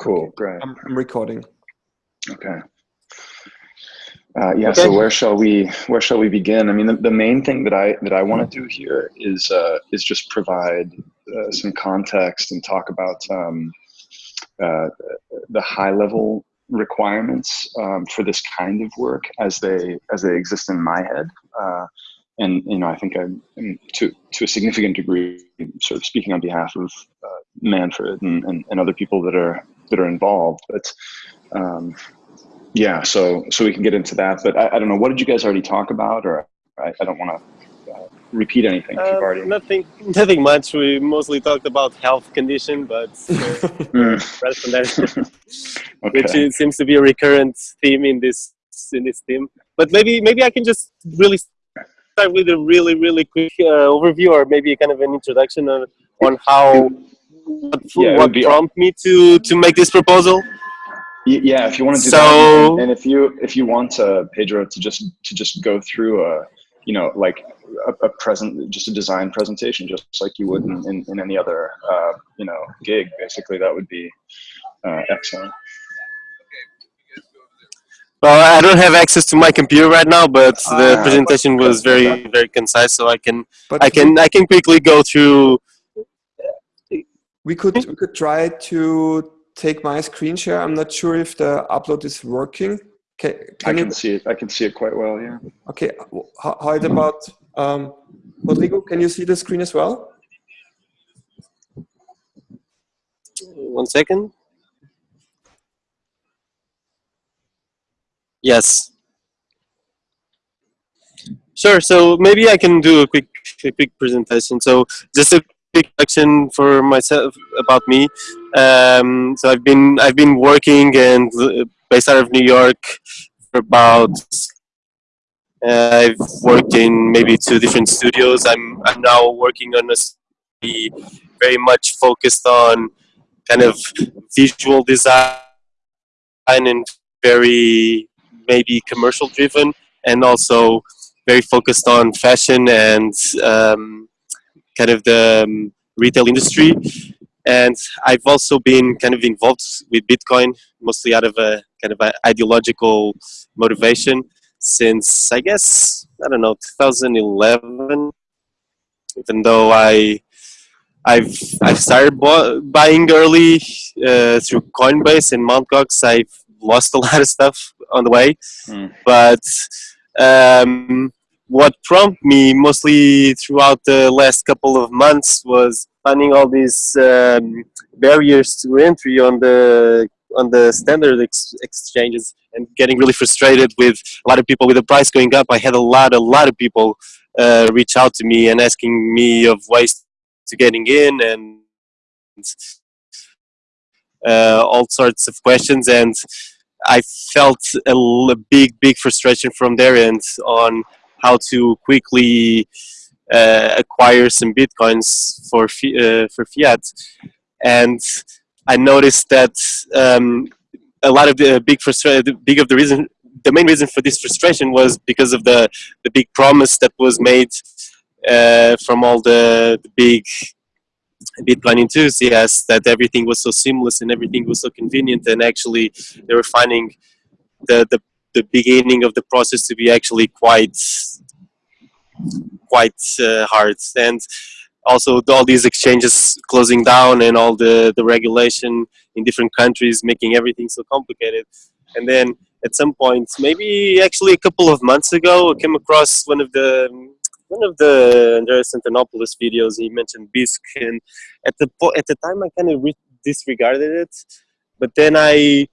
Cool, great. I'm, I'm recording. Okay. Uh, yeah. Okay. So where shall we where shall we begin? I mean, the, the main thing that I that I want to do here is uh, is just provide uh, some context and talk about um, uh, the high level requirements um, for this kind of work as they as they exist in my head. Uh, and you know, I think I'm to to a significant degree sort of speaking on behalf of uh, Manfred and, and, and other people that are that are involved. But um, yeah, so so we can get into that. But I, I don't know. What did you guys already talk about, or I, I don't want to uh, repeat anything. if you've Uh, already. nothing, nothing much. We mostly talked about health condition, but uh, Mm, rather than that, which okay. is, seems to be a recurrent theme in this in this theme. But maybe maybe I can just really start with a really really quick uh, overview, or maybe kind of an introduction on on how what, Yeah, it what would be- prompted me to to make this proposal. Yeah, if you want to do So- that, and, and if you if you want uh, Pedro to just to just go through a you know like a, a present just a design presentation just like you would in, in, in any other uh, you know gig basically that would be uh, excellent. Well, I don't have access to my computer right now, but the Ah, presentation was very very concise, so I can But I can I can quickly go through. We could we could try to take my screen share. I'm not sure if the upload is working. Can, I can you see it. I can see it quite well. Yeah. Okay, how, how about um, Rodrigo? Can you see the screen as well? One second. Yes. Sure. So maybe I can do a quick a quick presentation. So just a quick introduction for myself about me. Um, so I've been I've been working and uh, based out of New York for about. Uh, I've worked in maybe two different studios. I'm I'm now working on a very much focused on kind of visual design and very maybe commercial driven and also very focused on fashion and um, kind of the um, retail industry and i've also been kind of involved with bitcoin mostly out of a kind of ideological motivation since i guess i don't know 2011 even though i I've I've started bu- buying early uh, through Coinbase and Mt. Gox. I've lost a lot of stuff on the way, Hmm. but um, what prompted me mostly throughout the last couple of months was finding all these um, barriers to entry on the on the standard ex- exchanges and getting really frustrated with a lot of people with the price going up. I had a lot a lot of people uh, reach out to me and asking me of ways to getting in and uh, all sorts of questions and I felt a big big frustration from their end on how to quickly uh, acquire some bitcoins for uh, for fiat. And I noticed that um, a lot of the big frustration big of the reason the main reason for this frustration was because of the the big promise that was made uh, from all the, the big Bitcoin enthusiasts that everything was so seamless and everything was so convenient, and actually they were finding the the, the beginning of the process to be actually quite quite uh, hard, and also all these exchanges closing down and all the the regulation in different countries making everything so complicated, and then at some point, maybe actually a couple of months ago, I came across one of the one of the Andreas Antonopoulos videos. He mentioned Bisq, and at the at the time, I kind of re- disregarded it, but then I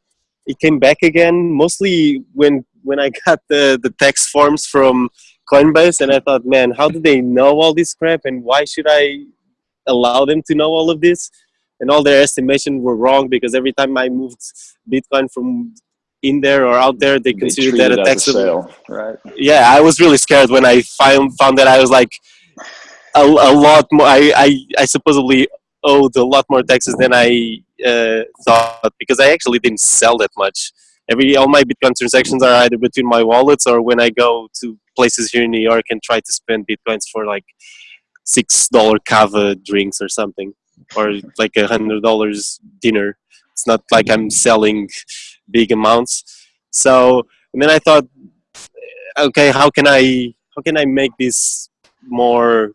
it came back again. Mostly when when I got the the tax forms from Coinbase, and I thought, man, how do they know all this crap, and why should I allow them to know all of this? And all their estimations were wrong because every time I moved Bitcoin from in there or out there, they They considered that a taxable sale, right? yeah, I was really scared when I found found that I was like a, a lot more. I, I I supposedly owed a lot more taxes than I uh, thought because I actually didn't sell that much. Every all my Bitcoin transactions are either between my wallets or when I go to places here in New York and try to spend Bitcoins for like six dollar cava drinks or something, or like a hundred dollars dinner It's not like I'm selling big amounts. So and then I thought, okay, how can I how can I make this more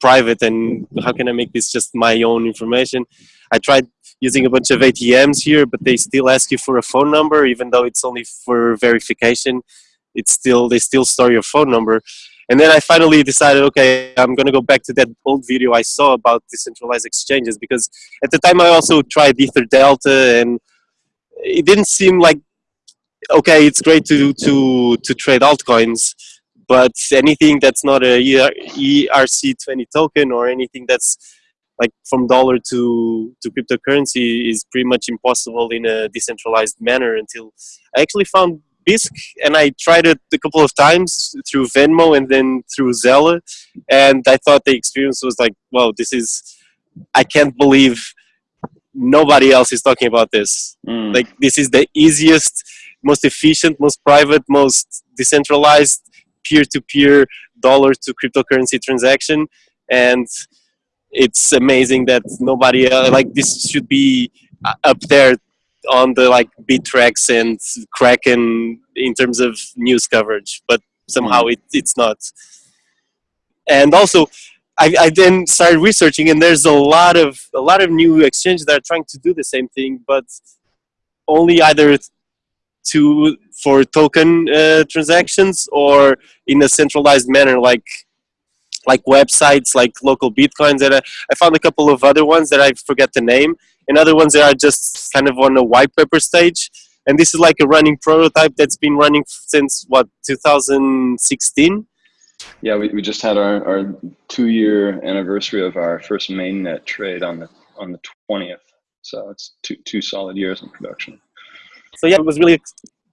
private and how can I make this just my own information? I tried using a bunch of ATMs here, but they still ask you for a phone number, even though it's only for verification. It's still they still store your phone number. And then I finally decided, okay, I'm gonna go back to that old video I saw about decentralized exchanges because at the time I also tried Ether Delta and it didn't seem like okay, it's great to to to trade altcoins, but anything that's not a ERC20 token or anything that's like from dollar to to cryptocurrency is pretty much impossible in a decentralized manner until I actually found Bisq and I tried it a couple of times through Venmo and then through Zelle and I thought the experience was like wow this is I can't believe nobody else is talking about this mm. like this is the easiest most efficient most private most decentralized peer-to-peer dollar to cryptocurrency transaction and it's amazing that nobody uh, like this should be uh, up there on the like Bittrex and Kraken in terms of news coverage, but somehow mm. it, it's not. And also, I, I then started researching, and there's a lot of a lot of new exchanges that are trying to do the same thing, but only either to for token uh, transactions or in a centralized manner, like like websites like local bitcoins and I, I found a couple of other ones that I forget the name and other ones that are just kind of on a white paper stage and this is like a running prototype that's been running since what 2016 yeah we, we just had our, our two year anniversary of our first mainnet trade on the on the 20th so it's two two solid years in production so yeah it was really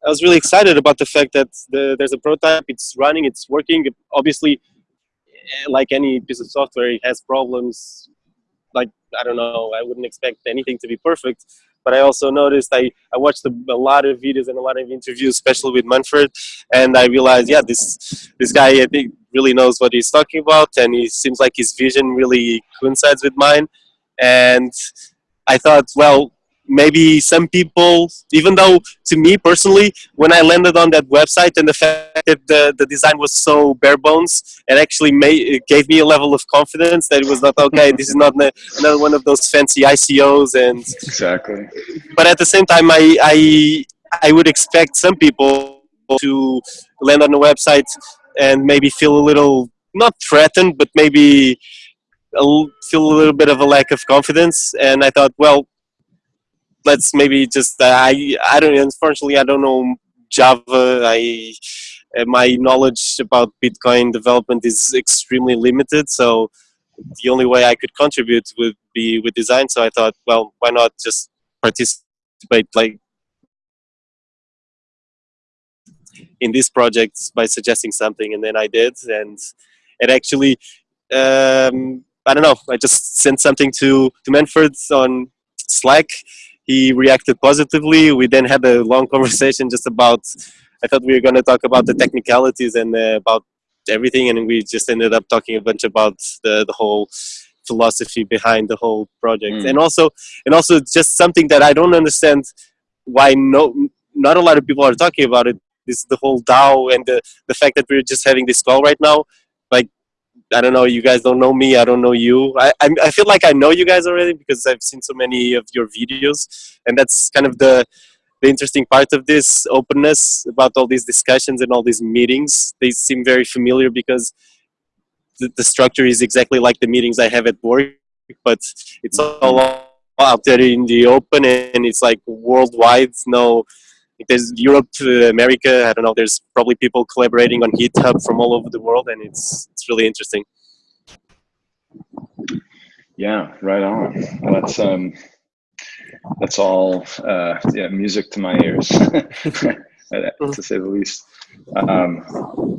I was really excited about the fact that the, there's a prototype, it's running, it's working. Obviously, eh, like any piece of software, it has problems. Like I don't know, I wouldn't expect anything to be perfect. But I also noticed I, I watched a, a lot of videos and a lot of interviews, especially with Manfred, and I realized, yeah, this this guy I think really knows what he's talking about, and he seems like his vision really coincides with mine. And I thought, well, maybe some people, even though to me personally, when I landed on that website and the fact that the, the design was so bare bones, it actually made, it gave me a level of confidence that it was not, okay, this is not another one of those fancy ICOs and... Exactly. But at the same time, I, I, I would expect some people to land on a website and maybe feel a little, not threatened, but maybe a, feel a little bit of a lack of confidence. And I thought, well, let's maybe just uh, I I don't unfortunately I don't know Java. I uh, my knowledge about Bitcoin development is extremely limited, so the only way I could contribute would be with design. So I thought, well, why not just participate like in this project by suggesting something, and then I did, and it actually. Um, I don't know. I just sent something to to Manfred on Slack, he reacted positively. We then had a long conversation just about, I thought we were going to talk about the technicalities and uh, about everything, and we just ended up talking a bunch about the, the whole philosophy behind the whole project. Mm. And also, and also just something that I don't understand why no, not a lot of people are talking about it. it is the whole DAO and the, the fact that we're just having this call right now. I don't know, you guys don't know me, I don't know you. I, I, I feel like I know you guys already because I've seen so many of your videos and that's kind of the, the interesting part of this openness about all these discussions and all these meetings. They seem very familiar because the, the structure is exactly like the meetings I have at work, but it's all mm-hmm. out there in the open and it's like worldwide, no there's Europe, to America. I don't know. There's probably people collaborating on GitHub from all over the world, and it's it's really interesting. Yeah, right on. Well, that's um, that's all uh, yeah, music to my ears, to say the least. Um,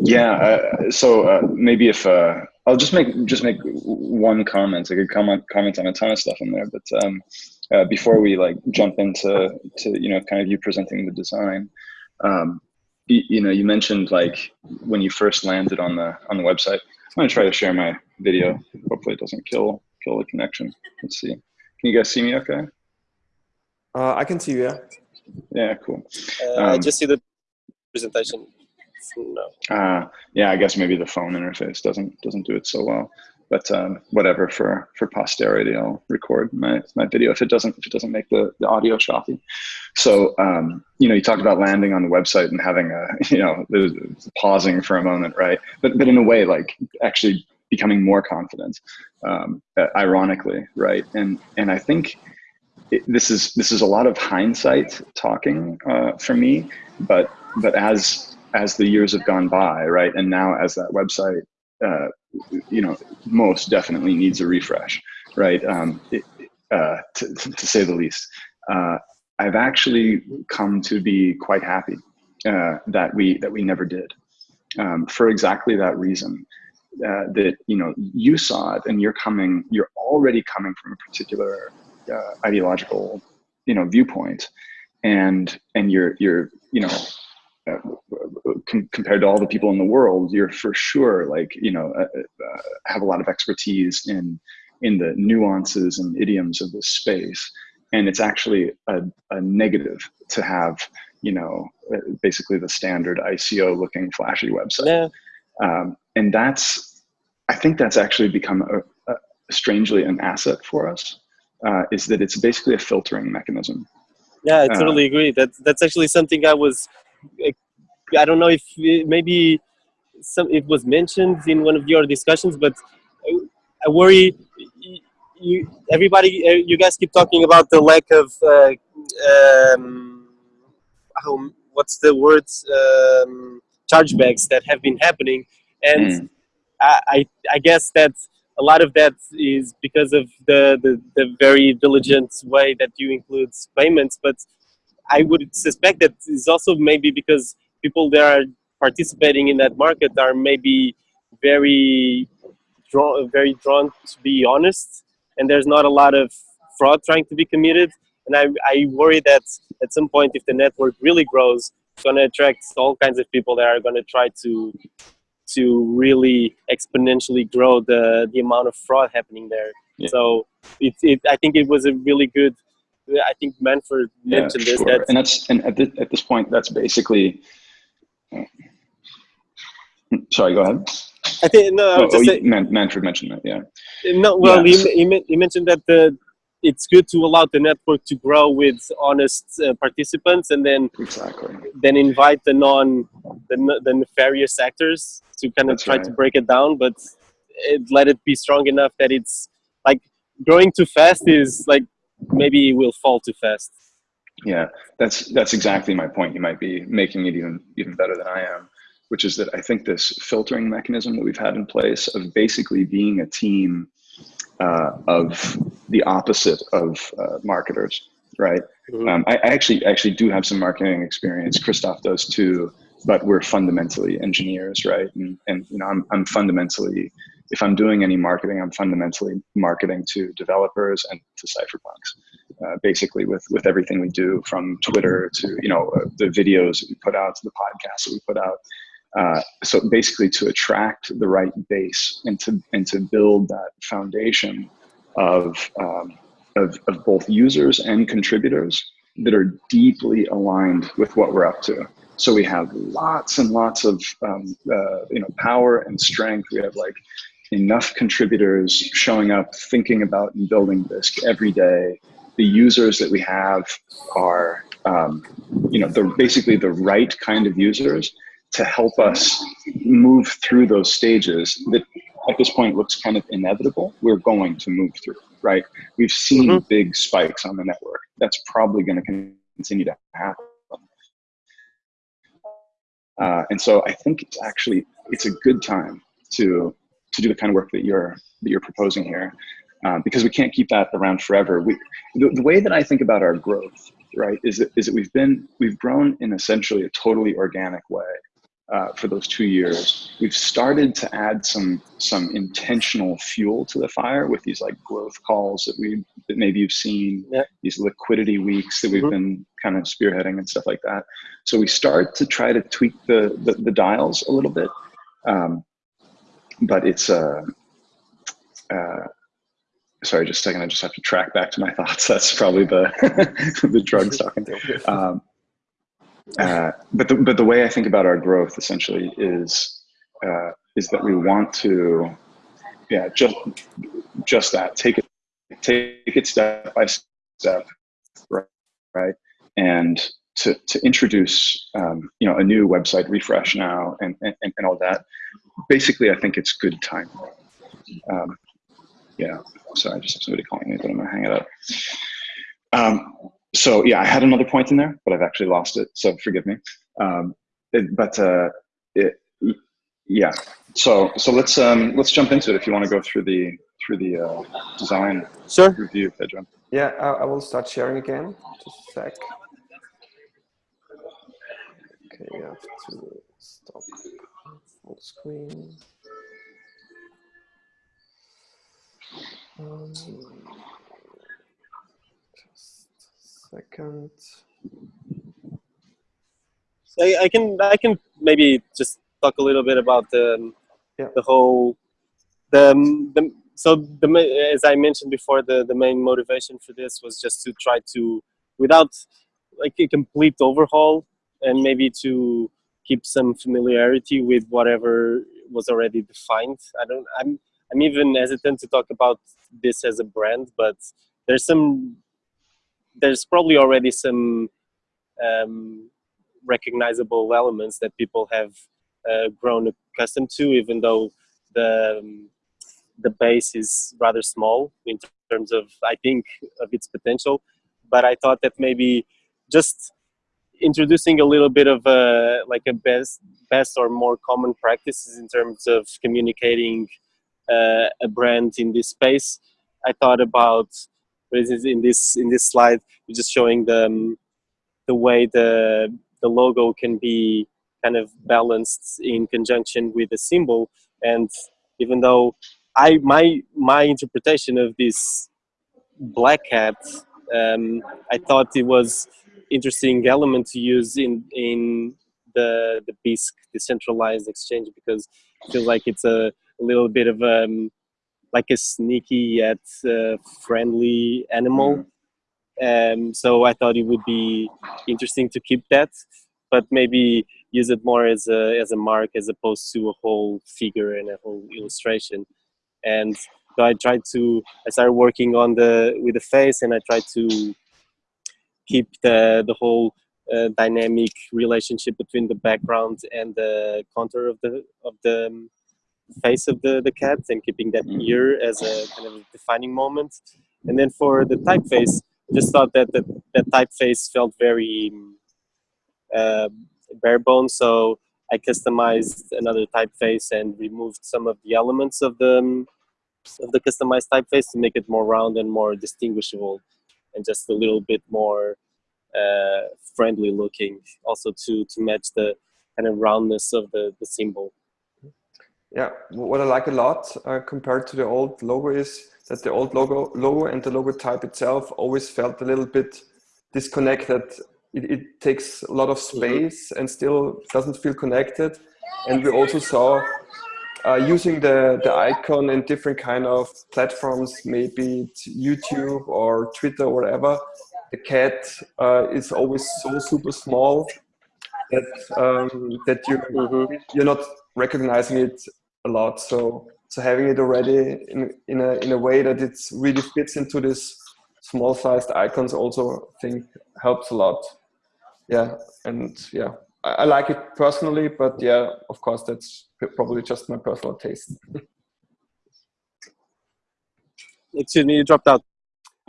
yeah, uh, so uh, maybe if uh, I'll just make just make one comment. I could comment comment on a ton of stuff in there, but um, uh, before we like jump into to you know kind of you presenting the design um, you, you, know you mentioned like when you first landed on the on the website i'm going to try to share my video hopefully it doesn't kill kill the connection let's see can you guys see me okay Uh, I can see you. Yeah. Yeah, cool. Uh, I Um, just see the presentation. No. Uh, yeah, I guess maybe the phone interface doesn't doesn't do it so well. But um, whatever for for posterity, I'll record my my video if it doesn't if it doesn't make the, the audio choppy. So um, you know, you talked about landing on the website and having a you know pausing for a moment, right? But but in a way, like actually becoming more confident, um, ironically, right? And and I think it, this is this is a lot of hindsight talking uh, for me, but but as as the years have gone by, right, and now as that website, uh, you know, most definitely needs a refresh, right, um, it, uh, to, to say the least. Uh, I've actually come to be quite happy uh, that we that we never did, um, for exactly that reason. Uh, that you know you saw it and you're coming you're already coming from a particular uh, ideological you know viewpoint and and you're you're you know uh, com- compared to all the people in the world you're for sure like you know uh, uh, have a lot of expertise in in the nuances and idioms of this space and it's actually a, a negative to have you know uh, basically the standard ico looking flashy website Yeah. um, and that's i think that's actually become a, a strangely an asset for us uh, is that it's basically a filtering mechanism Yeah, I Uh, totally agree. That's that's actually something I was. I don't know if it, maybe some it was mentioned in one of your discussions, but I, I worry. You everybody, uh, you guys keep talking about the lack of uh, um, how what's the words um, chargebacks that have been happening, and Mm. I, I I guess that a lot of that is because of the, the, the very diligent way that you include payments, but I would suspect that is also maybe because people that are participating in that market are maybe very drawn, very drawn to be honest, and there's not a lot of fraud trying to be committed. And I, I worry that at some point, if the network really grows, it's going to attract all kinds of people that are going to try to to really exponentially grow the the amount of fraud happening there. Yeah. So it, it I think it was a really good. I think Manfred yeah mentioned this sure. that and that's and at, this, at this point that's basically sorry go ahead I think no, I oh, was oh, just you- saying, Man- manfred mentioned that yeah no. Well, Yeah, he, he, he mentioned that the it's good to allow the network to grow with honest uh, participants, and then exactly then invite the non the, the nefarious actors to kind of That's try right. to break it down, but it, let it be strong enough that it's like growing too fast is like maybe it will fall too fast. Yeah, that's that's exactly my point. You might be making it even even better than I am, which is that I think this filtering mechanism that we've had in place of basically being a team uh, of the opposite of uh, marketers, right? Mhm. Um, I, I actually actually do have some marketing experience. Christoph does too, but we're fundamentally engineers, right? And and you know, I'm I'm fundamentally if I'm doing any marketing, I'm fundamentally marketing to developers and to cypherpunks. Uh, basically, with with everything we do, from Twitter to you know uh, the videos that we put out to the podcasts that we put out. Uh, so basically, to attract the right base and to and to build that foundation of um, of, of both users and contributors that are deeply aligned with what we're up to. So we have lots and lots of um, uh, you know power and strength. We have like enough contributors showing up, thinking about and building Bisq every day. The users that we have are um, you know they're basically the right kind of users to help us move through those stages that at this point looks kind of inevitable. We're going to move through, right? We've seen Mhm. big spikes on the network. That's probably going to continue to happen. Uh, and so I think it's actually it's a good time to to do the kind of work that you're that you're proposing here, uh, because we can't keep that around forever. We the, the way that I think about our growth, right, is that is that we've been we've grown in essentially a totally organic way uh, for those two years. We've started to add some some intentional fuel to the fire with these like growth calls that we that maybe you've seen, Yeah. these liquidity weeks that we've Mhm. been kind of spearheading and stuff like that. So we start to try to tweak the the, the dials a little bit, um, but it's uh, uh, sorry, just a second. I just have to track back to my thoughts. That's probably the the drugs talking. Um, uh, but the but the way I think about our growth essentially is uh, is that we want to, yeah, just just that. Take it take it step by step, right? right? And to to introduce um, you know a new website refresh now and and, and all that. Basically, I think it's good time. Um, yeah. Sorry, I just have somebody calling me, but I'm gonna hang it up. Um, so yeah, I had another point in there, but I've actually lost it. So forgive me. Um, it, but uh, it, yeah. So so let's um, let's jump into it. If you want to go through the through the uh, design Sure. review, Pedro. Yeah, I, I will start sharing again. Just a sec. Okay, you have to stop full screen. Um, just a second. I, I can I can maybe just talk a little bit about the Yeah. the whole the, the so the as I mentioned before the the main motivation for this was just to try to without like a complete overhaul and maybe to keep some familiarity with whatever was already defined. I don't I'm I'm even hesitant to talk about this as a brand, but there's some there's probably already some um, recognizable elements that people have uh, grown accustomed to, even though the um, the base is rather small in terms of I think of its potential. But I thought that maybe just introducing a little bit of a like a best best or more common practices in terms of communicating uh, a brand in this space. I thought about, for instance, in this in this slide, we're just showing the um, the way the the logo can be kind of balanced in conjunction with the symbol. And even though I my my interpretation of this black hat, um, I thought it was interesting element to use in in the the Bisq decentralized exchange because I feel like it's a, a little bit of um like a sneaky yet uh, friendly animal. Um, so I thought it would be interesting to keep that, but maybe use it more as a as a mark as opposed to a whole figure and a whole illustration. And so I tried to I started working on the with the face, and I tried to keep the the whole uh, dynamic relationship between the background and the contour of the of the um, face of the the cat, and keeping that Mhm. ear as a kind of defining moment. And then for the typeface, I just thought that the, that typeface felt very uh, bare bones, so I customized another typeface and removed some of the elements of the um, of the customized typeface to make it more round and more distinguishable, and just a little bit more uh, friendly looking, also to to match the kind of roundness of the the symbol. Yeah, what I like a lot uh, compared to the old logo is that the old logo logo and the logo type itself always felt a little bit disconnected. It, it takes a lot of space and still doesn't feel connected. And we also saw uh, using the, the icon in different kind of platforms, maybe it's YouTube or Twitter or whatever, the cat uh, is always so super small that um, that you Mhm. you're not recognizing it a lot. So so having it already in in a in a way that it really fits into this small sized icons also I think helps a lot. Yeah, and yeah, I, I like it personally, but yeah, of course that's probably just my personal taste. Excuse me, you dropped out.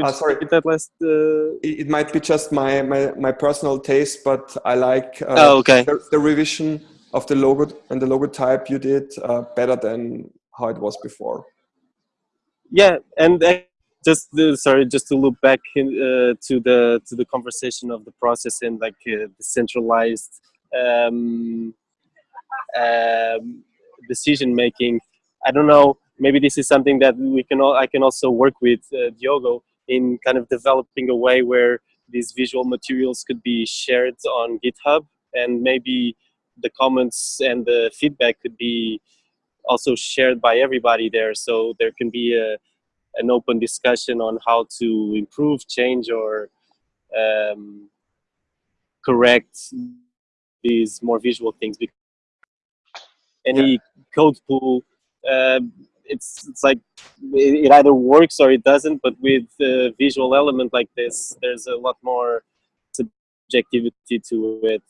Ah, sorry. that last. Uh... It, might be just my, my my personal taste, but I like uh, Oh, okay. the, the revision of the logo and the logo type you did uh, better than how it was before. yeah and uh, just the, sorry just to loop back in, uh, to the to the conversation of the process and like uh, the centralized um, um, decision making. I don't know maybe this is something that we can all i can also work with uh, diogo in kind of developing a way where these visual materials could be shared on github and maybe the comments and the feedback could be also shared by everybody there. So there can be a an open discussion on how to improve, change, or um, correct these more visual things. Because any yeah. code pool, uh, it's it's like it, either works or it doesn't. But with a visual element like this, there's a lot more subjectivity to it.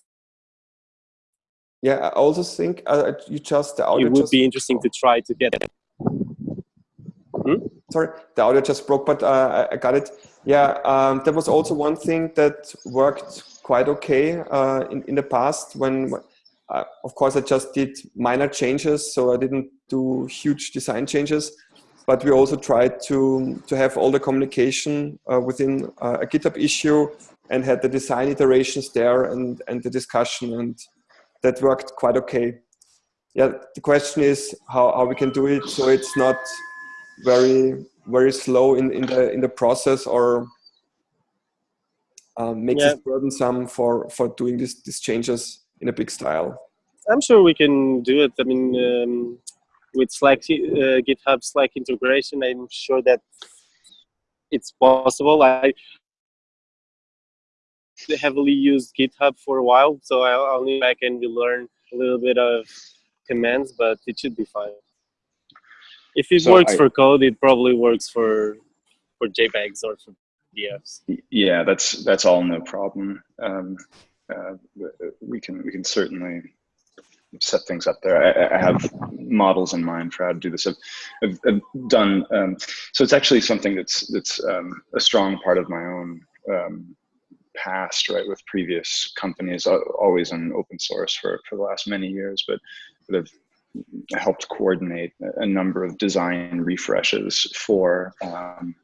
Yeah, I also think uh, you just the audio. It would be interesting to try to get it. Hmm? Sorry, the audio just broke, but uh, I got it. Yeah, um, there was also one thing that worked quite okay uh, in in the past when. Uh, of course, I just did minor changes, so I didn't do huge design changes. But we also tried to to have all the communication uh, within uh, a GitHub issue and had the design iterations there and and the discussion and that worked quite okay. Yeah, the question is how, how we can do it so it's not very very slow in, in the in the process or um, makes yeah. it burdensome for for doing this these changes in a big style. I'm sure we can do it. I mean, um, with Slack, uh, GitHub Slack integration, I'm sure that it's possible. I heavily used GitHub for a while, so I'll, I'll need back and learn a little bit of commands, but it should be fine. If it so works I, for code, it probably works for for JPEGs or for PDFs. Yeah, that's that's all no problem. Um, uh, we can we can certainly set things up there. I, I, have models in mind for how to do this. I've, I've, I've done um, so. It's actually something that's that's um, a strong part of my own um, past, right, with previous companies, uh, always in open source for, for the last many years, but, but have helped coordinate a number of design refreshes for, um,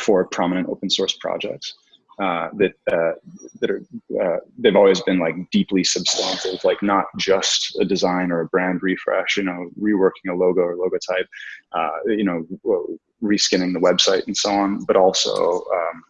for prominent open source projects. Uh, that uh, that are uh, they've always been like deeply substantive, like not just a design or a brand refresh, you know, reworking a logo or logo type, uh, you know, reskinning the website and so on, but also, um,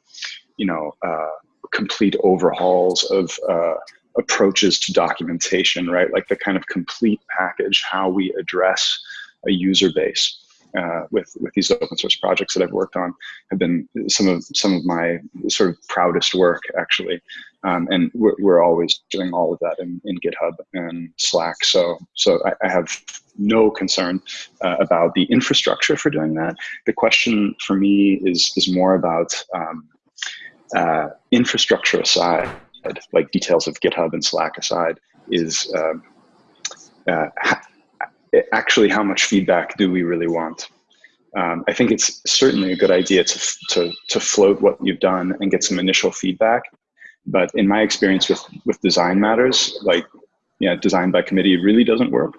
you know, uh, complete overhauls of uh, approaches to documentation, right? Like the kind of complete package, how we address a user base. Uh, with with these open source projects that I've worked on have been some of some of my sort of proudest work actually, um, and we're, we're, always doing all of that in, in GitHub and Slack. So so I, I have no concern uh, about the infrastructure for doing that. The question for me is is more about um, uh, infrastructure aside, like details of GitHub and Slack aside, is um, uh, actually how much feedback do we really want? Um, I think it's certainly a good idea to, to, to float what you've done and get some initial feedback. But in my experience with, with design matters, like yeah, design by committee really doesn't work.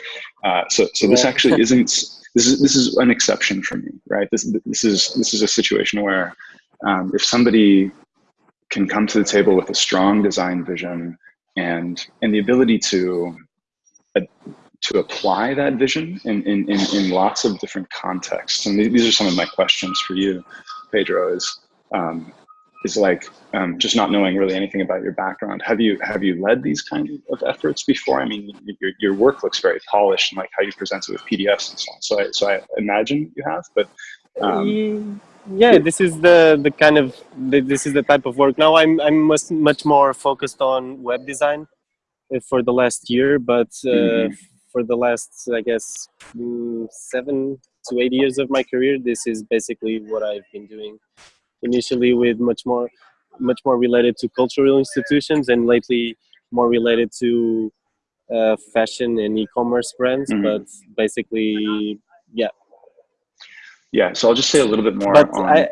uh, so so this actually isn't, this is, this is an exception for me, right? This, this, is, this is a situation where um, if somebody can come to the table with a strong design vision and and the ability to uh, to apply that vision in, in, in, in, lots of different contexts. And these are some of my questions for you, Pedro, is, um, is like um, just not knowing really anything about your background. Have you have you led these kind of efforts before? I mean, your, your work looks very polished and like how you present it with PDFs and so on. So I, so I imagine you have, but um, yeah this is the the kind of this is the type of work now i'm i'm much, much more focused on web design uh, for the last year but uh, mm -hmm. For the last i guess mm, seven to eight years of my career this is basically what i've been doing initially with much more much more related to cultural institutions and lately more related to uh, fashion and e-commerce brands mm -hmm. but basically yeah yeah, so I'll just say a little bit more but on I,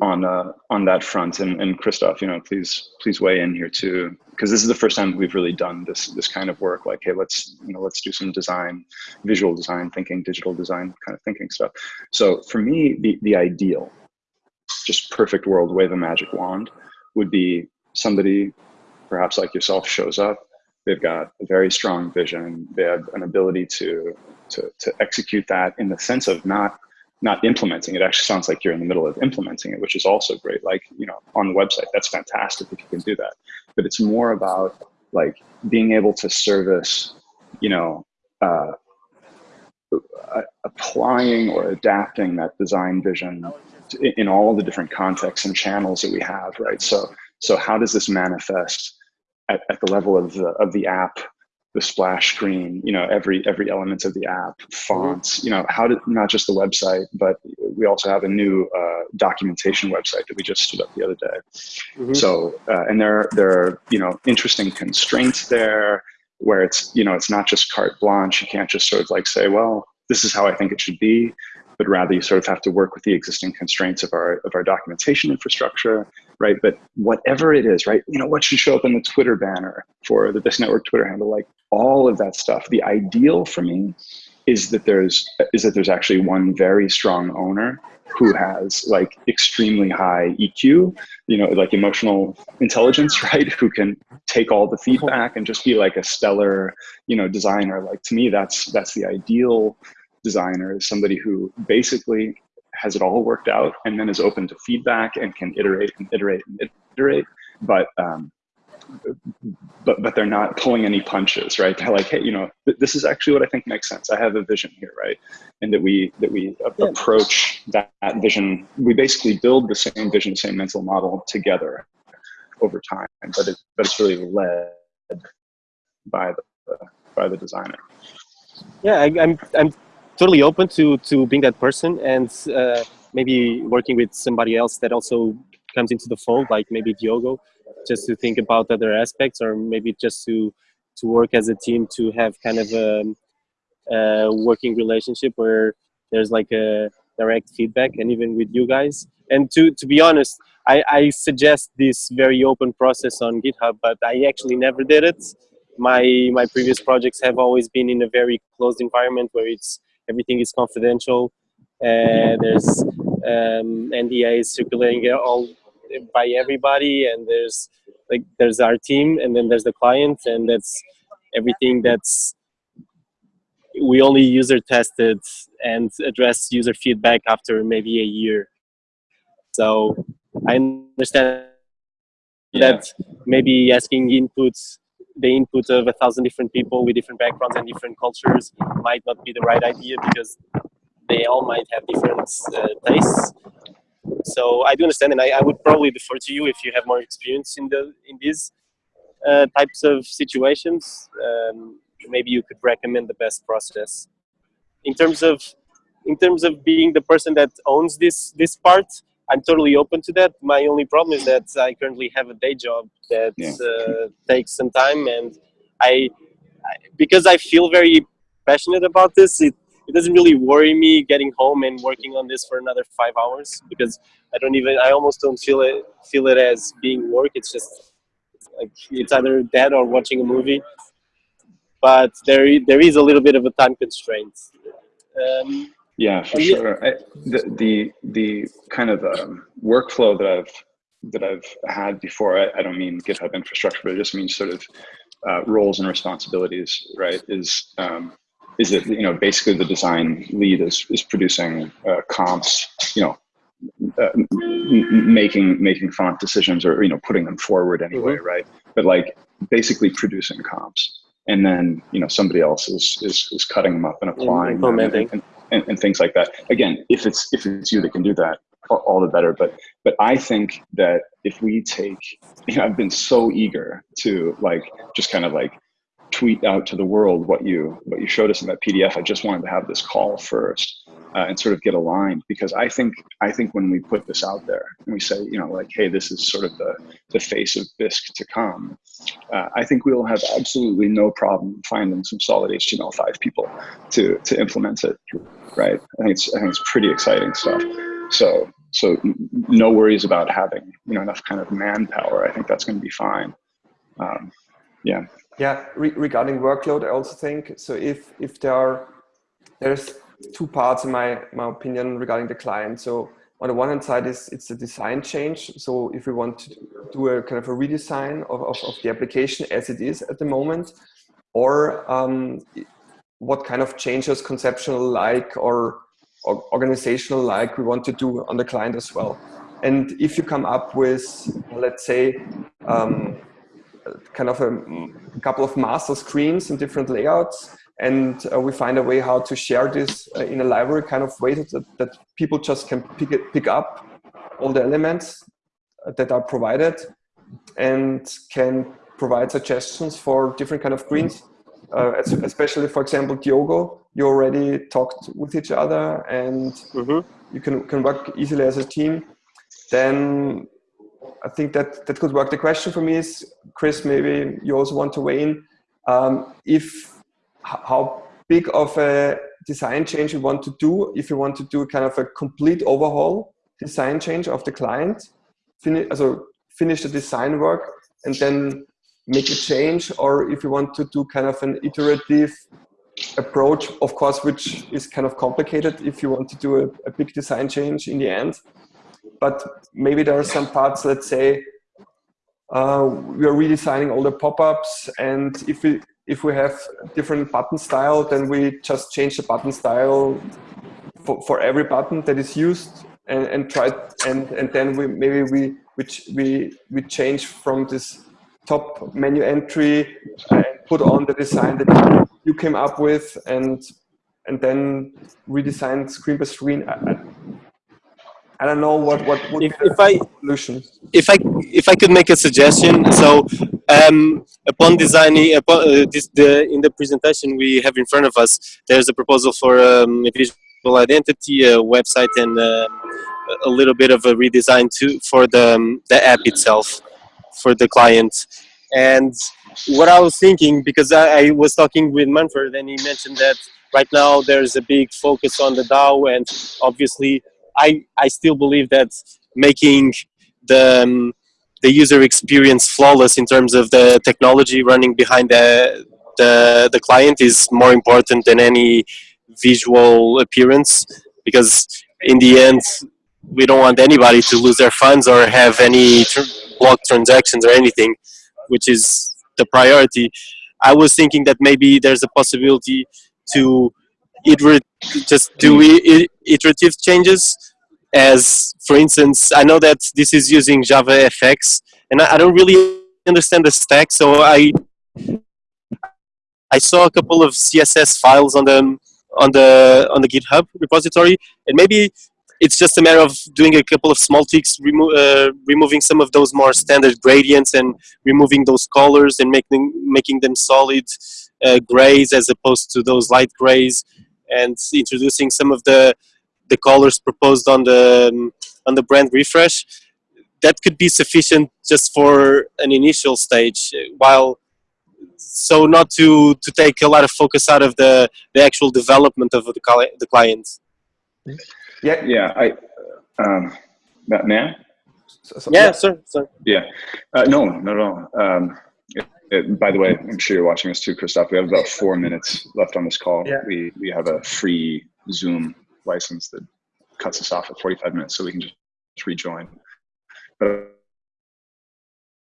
on uh, on that front, and and Christoph, you know, please please weigh in here too, because this is the first time we've really done this this kind of work. Like, hey, let's you know let's do some design, visual design thinking, digital design kind of thinking stuff. So for me, the the ideal, just perfect world, wave a magic wand, would be somebody, perhaps like yourself, shows up. They've got a very strong vision. They have an ability to to to execute that in the sense of not not implementing it. Actually sounds like you're in the middle of implementing it which is also great. Like you know on the website that's fantastic if you can do that. But it's more about like being able to service you know uh, applying or adapting that design vision in all the different contexts and channels that we have, right? So, so how does this manifest at, at the level of the, of the app the splash screen, you know, every every element of the app, fonts, you know, how did not just the website, but we also have a new uh, documentation website that we just stood up the other day. Mm -hmm. So, uh, and there there are you know interesting constraints there where it's you know it's not just carte blanche. You can't just sort of like say, well, this is how I think it should be but rather you sort of have to work with the existing constraints of our of our documentation infrastructure, right? But whatever it is, right? You know, what should show up in the Twitter banner for the Bisq Network Twitter handle, like all of that stuff. The ideal for me is that there's is that there's actually one very strong owner who has like extremely high EQ, you know, like emotional intelligence, right? Who can take all the uh-huh. feedback and just be like a stellar, you know, designer. Like to me, that's that's the ideal designer is somebody who basically has it all worked out and then is open to feedback and can iterate and iterate and iterate. But um, but but they're not pulling any punches, right? They're like, hey, you know, th this is actually what I think makes sense. I have a vision here, right? And that we that we yeah. approach that, that vision. We basically build the same vision, same mental model together over time, but it but it's really led by the by the designer. Yeah, I, I'm I'm totally open to to being that person and uh, maybe working with somebody else that also comes into the fold, like maybe Diogo, just to think about other aspects, or maybe just to to work as a team to have kind of a, a working relationship where there's like a direct feedback, and even with you guys. And to to be honest, I, I suggest this very open process on GitHub, but I actually never did it. My my previous projects have always been in a very closed environment where it's everything is confidential. Uh, there's um, NDAs circulating all by everybody, and there's like there's our team, and then there's the client, and that's everything that's we only user tested and address user feedback after maybe a year. So I understand yeah. that maybe asking inputs the input of a thousand different people with different backgrounds and different cultures might not be the right idea because they all might have different uh, tastes. So I do understand, and I, I, would probably defer to you if you have more experience in the in these uh, types of situations. Um, maybe you could recommend the best process in terms of in terms of being the person that owns this this part. I'm totally open to that. My only problem is that I currently have a day job that yeah. uh, takes some time, and I, I, because I feel very passionate about this, it it doesn't really worry me getting home and working on this for another five hours because I don't even I almost don't feel it feel it as being work. It's just like it's either that or watching a movie. But there there is a little bit of a time constraint. Um, yeah, for sure. I, the, the the kind of um, workflow that I've that I've had before. I, I, don't mean GitHub infrastructure, but it just means sort of uh, roles and responsibilities. Right? Is um, is it you know basically the design lead is is producing uh, comps. You know, uh, making making font decisions or you know putting them forward anyway, mm -hmm. right? But like basically producing comps, and then you know somebody else is is, is cutting them up and applying them and, and, and, and things like that. Again, if it's if it's you that can do that, all the better. But but I think that if we take, you know, I've been so eager to like just kind of like tweet out to the world what you what you showed us in that PDF. I just wanted to have this call first uh, and sort of get aligned because I think I think when we put this out there and we say you know like hey this is sort of the the face of Bisq to come, uh, I think we will have absolutely no problem finding some solid HTML5 people to to implement it. Right? I think it's I think it's pretty exciting stuff. So so no worries about having you know enough kind of manpower. I think that's going to be fine. Um, yeah. Yeah. Re regarding workload, I also think so. If if there are there's two parts in my, my opinion regarding the client. So on the one hand side is it's a design change. So if we want to do a kind of a redesign of, of, of the application as it is at the moment, or um, what kind of changes conceptual like or, or organizational like we want to do on the client as well. And if you come up with, let's say, um, kind of a, a couple of master screens and different layouts, and uh, we find a way how to share this uh, in a library kind of way that, that people just can pick it, pick up all the elements that are provided and can provide suggestions for different kind of screens. Uh, especially, for example, Diogo, you already talked with each other and mm -hmm. you can, can work easily as a team. Then I think that that could work. The question for me is, Chris, maybe you also want to weigh in. Um, if how big of a design change you want to do, if you want to do kind of a complete overhaul design change of the client, finish, also finish the design work and then make a change, or if you want to do kind of an iterative approach, of course, which is kind of complicated if you want to do a, a big design change in the end but maybe there are some parts, let's say, uh, we are redesigning all the pop-ups and if we if we have different button style then we just change the button style for, for every button that is used and, and try and and then we maybe we which we we change from this top menu entry and put on the design that you came up with and and then redesign screen by screen. I don't know what what would if, be the if I, solution. If I if I could make a suggestion, so um, upon designing upon, uh, this, the in the presentation we have in front of us, there's a proposal for um, a visual identity, a website, and uh, a little bit of a redesign too for the um, the app itself for the client. And what I was thinking, because I, I was talking with Manfred, and he mentioned that right now there's a big focus on the DAO, and obviously I, I still believe that making the, um, the user experience flawless in terms of the technology running behind the, the, the client is more important than any visual appearance because in the end we don't want anybody to lose their funds or have any tr block transactions or anything which is the priority. I was thinking that maybe there's a possibility to iterate, just do iterative changes. As for instance I know that this is using Java FX and I, I don't really understand the stack so I I saw a couple of CSS files on the on the on the GitHub repository and maybe it's just a matter of doing a couple of small tweaks, remo uh, removing some of those more standard gradients and removing those colors and making making them solid uh, grays as opposed to those light grays and introducing some of the the colors proposed on the um, on the brand refresh that could be sufficient just for an initial stage while so not to to take a lot of focus out of the the actual development of the the client yeah. Yeah i um man so, so, yeah, yeah. sir, sir. Yeah. Uh, no no all. Um it, by the way, I'm sure you're watching us too, Christoph. We have about four minutes left on this call. Yeah. We we have a free Zoom license that cuts us off at 45 minutes, so we can just rejoin. But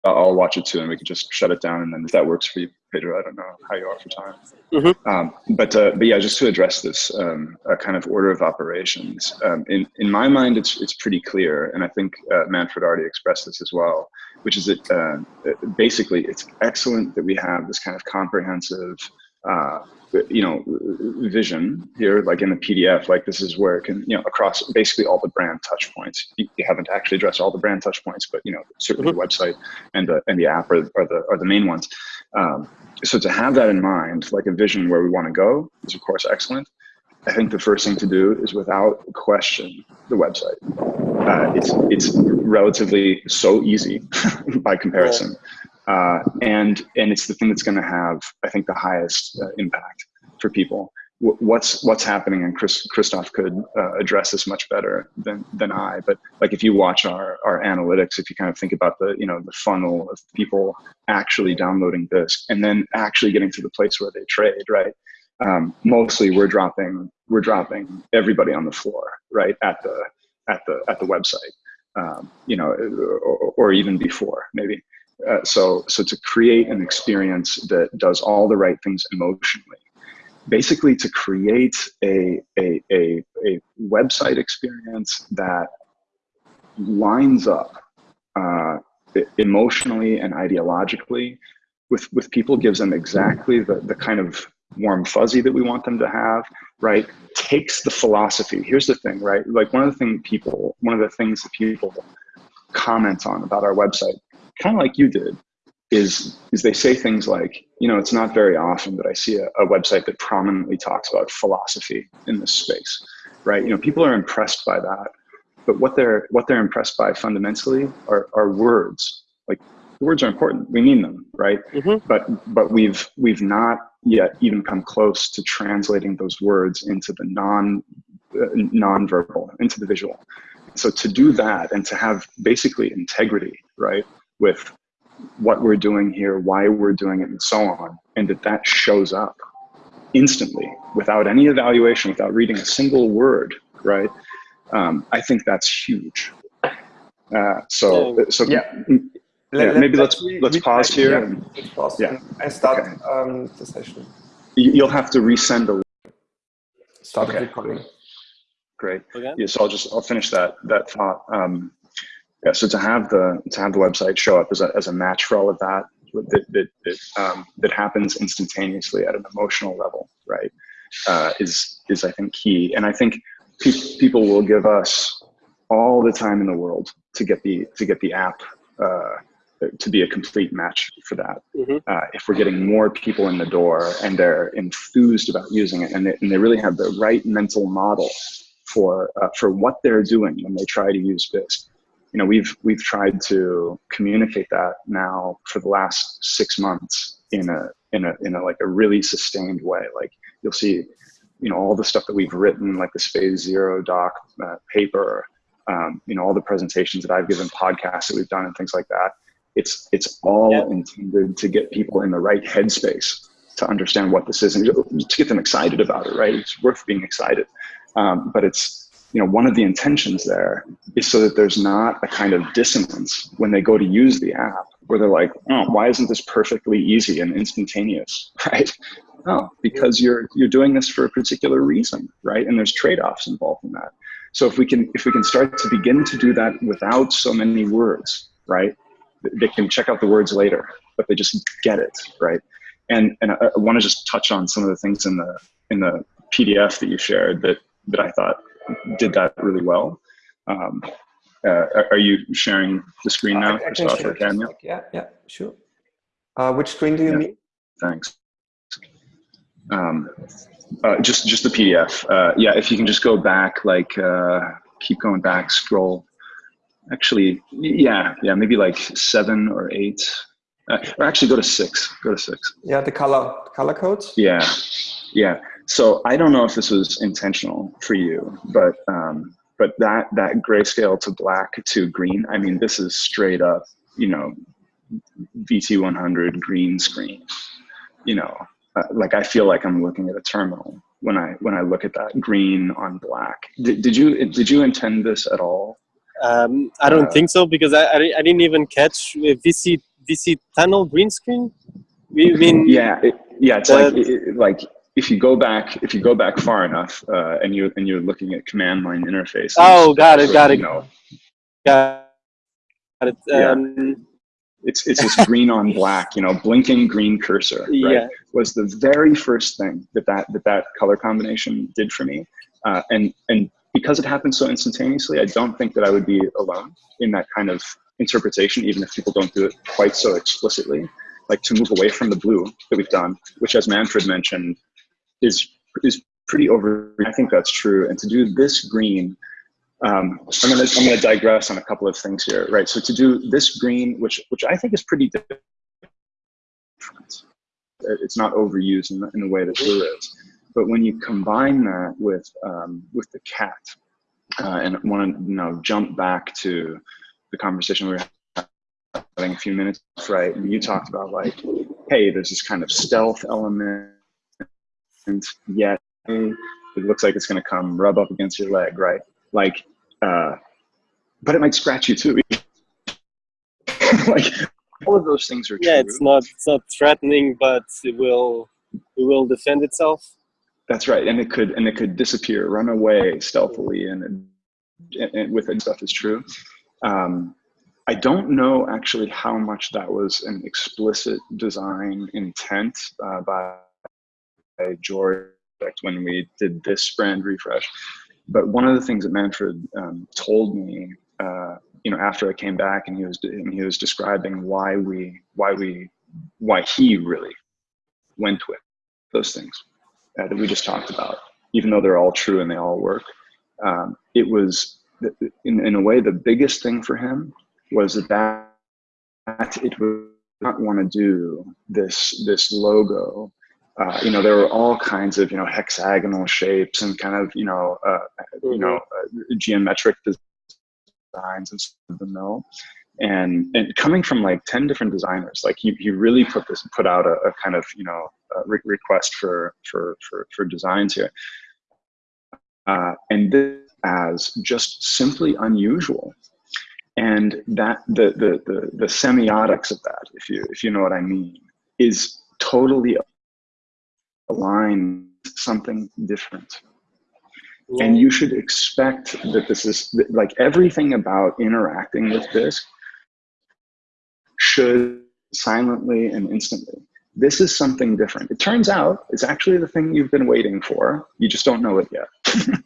I'll watch it too, and we can just shut it down. And then if that works for you, Pedro, I don't know how you are for time. Mm -hmm. um, but uh, but yeah, just to address this um, kind of order of operations. Um, in in my mind, it's it's pretty clear, and I think uh, Manfred already expressed this as well, which is that uh, basically it's excellent that we have this kind of comprehensive uh, you know vision here like in the pdf like this is where it can you know across basically all the brand touch points. You, you haven't actually addressed all the brand touch points but you know certainly mm -hmm. the website and the and the app are, are the are the main ones. Um, so to have that in mind like a vision where we want to go is of course excellent. I think the first thing to do is without question the website uh, it's it's relatively so easy by comparison uh, and and it's the thing that's going to have, I think, the highest uh, impact for people. W what's what's happening, and Chris Christoph could uh, address this much better than than I. But like, if you watch our our analytics, if you kind of think about the you know the funnel of people actually downloading this and then actually getting to the place where they trade, right? Um, mostly, we're dropping we're dropping everybody on the floor, right at the at the at the website. Um, you know, or, or even before maybe. Uh, so, so to create an experience that does all the right things emotionally, basically to create a, a, a, a website experience that lines up uh, emotionally and ideologically with, with people gives them exactly the, the kind of warm fuzzy that we want them to have, right? Takes the philosophy. Here's the thing, right? Like one of the things people, one of the things that people comment on about our website, kind of like you did, is is they say things like, you know, it's not very often that I see a, a website that prominently talks about philosophy in this space, right? You know, people are impressed by that, but what they're what they're impressed by fundamentally are, are words. Like words are important. We mean them, right? Mhm. But but we've we've not yet even come close to translating those words into the non uh, non-verbal, into the visual. So to do that and to have basically integrity, right, with what we're doing here, why we're doing it, and so on, and that that shows up instantly without any evaluation, without reading a single word, right? Um, I think that's huge. Uh, so, Yeah. so Yeah. Let- Yeah, let- maybe let's- let's pause here Yeah, and- let's pause yeah. and, and start Okay. um, the session. you- you'll have to resend a Start Okay. recording. great. Okay. Yeah, so I'll just I'll finish that that thought. Um, yeah, so to have the to have the website show up as a as a match for all of that that that that, um, that happens instantaneously at an emotional level, right? Uh, is is I think key, and I think pe- people will give us all the time in the world to get the to get the app uh, to be a complete match for that. Mhm. Uh, if we're getting more people in the door and they're enthused about using it and they, and they really have the right mental model for uh, for what they're doing when they try to use Bisq. You know, we've we've tried to communicate that now for the last six months in a in a in a like a really sustained way. Like you'll see, you know, all the stuff that we've written, like this phase zero doc uh, paper, um, you know, all the presentations that I've given, podcasts that we've done, and things like that. It's it's all Yeah. intended to get people in the right headspace to understand what this is and to get them excited about it. Right? It's worth being excited. Um, but it's you know one of the intentions there is so that there's not a kind of dissonance when they go to use the app where they're like, oh, why isn't this perfectly easy and instantaneous, right? Oh, because you're you're doing this for a particular reason, right? And there's trade-offs involved in that. So if we can if we can start to begin to do that without so many words, right? They can check out the words later, but they just get it, right? And and I, I want to just touch on some of the things in the in the PDF that you shared that that I thought did that really well. Um, uh, are- you sharing the screen now, I- I can share or it Daniel? like- Yeah, yeah, sure. Uh, which screen do you Yeah. mean? Thanks. Um, uh, just just the PDF. Uh, yeah, if you can just go back, like uh, keep going back, scroll. Actually, yeah, yeah, maybe like seven or eight, uh, or actually go to six. Go to six. Yeah, the color color codes. Yeah, yeah. So I don't know if this was intentional for you, but um, but that that grayscale to black to green. I mean, this is straight up, you know, VT100 green screen. You know, uh, like I feel like I'm looking at a terminal when I when I look at that green on black. Did, did you did you intend this at all? Um, I don't Uh, think so because I, I, I didn't even catch VC VC tunnel green screen. We mean Yeah, it, yeah. It's Uh, like it, like if you go back if you go back far enough uh, and you and you're looking at command line interface. Oh, got it, got you it. know, got it. Yeah. Um, it's it's this green on black, you know, blinking green cursor. Right? Yeah. Was the very first thing that that that, that color combination did for me, uh, and and because it happened so instantaneously, I don't think that I would be alone in that kind of interpretation, even if people don't do it quite so explicitly. Like to move away from the blue that we've done, which, as Manfred mentioned, is is pretty over. I think that's true, and to do this green um, I'm gonna I'm gonna digress on a couple of things here, right? So to do this green, which which I think is pretty different, it's not overused in the, in the way that blue is. But when you combine that with um, with the cat, uh, and want to you know jump back to the conversation we were having a few minutes, right? And you talked about like, hey, there's this kind of stealth element, and yet it looks like it's going to come rub up against your leg, right? Like, uh, but it might scratch you too. like, all of those things are true. yeah, it's not it's not threatening, but it will it will defend itself. That's right, and it could and it could disappear, run away stealthily, and, and, and with it stuff is true. Um, I don't know actually how much that was an explicit design intent uh, by George when we did this brand refresh. But one of the things that Manfred um, told me, uh, you know, after I came back and he was and he was describing why we why we why he really went with those things uh, that we just talked about, even though they're all true and they all work. Um, it was in, in a way the biggest thing for him was that, that it would not want to do this this logo uh, you know, there were all kinds of, you know, hexagonal shapes and kind of, you know, uh, mm-hmm. you know, uh, geometric designs and the mill. And, and coming from like 10 different designers, like he, he really put this, put out a, a kind of, you know, re request for, for, for, for designs here. Uh, and this as just simply unusual. And that the, the, the, the semiotics of that, if you, if you know what I mean, is totally align something different. And you should expect that this is like everything about interacting with this should silently and instantly. This is something different. It turns out it's actually the thing you've been waiting for. You just don't know it yet,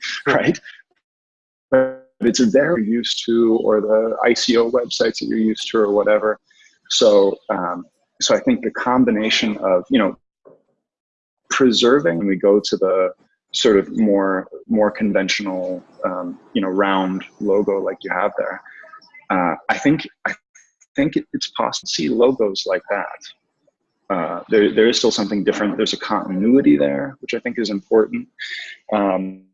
right? But it's there you're used to, or the ICO websites that you're used to, or whatever. So, um, so I think the combination of you know preserving and we go to the sort of more more conventional um, you know round logo like you have there uh, i think i think it's possible to see logos like that. Uh, there, there is still something different. There's a continuity there which i think is important. Um,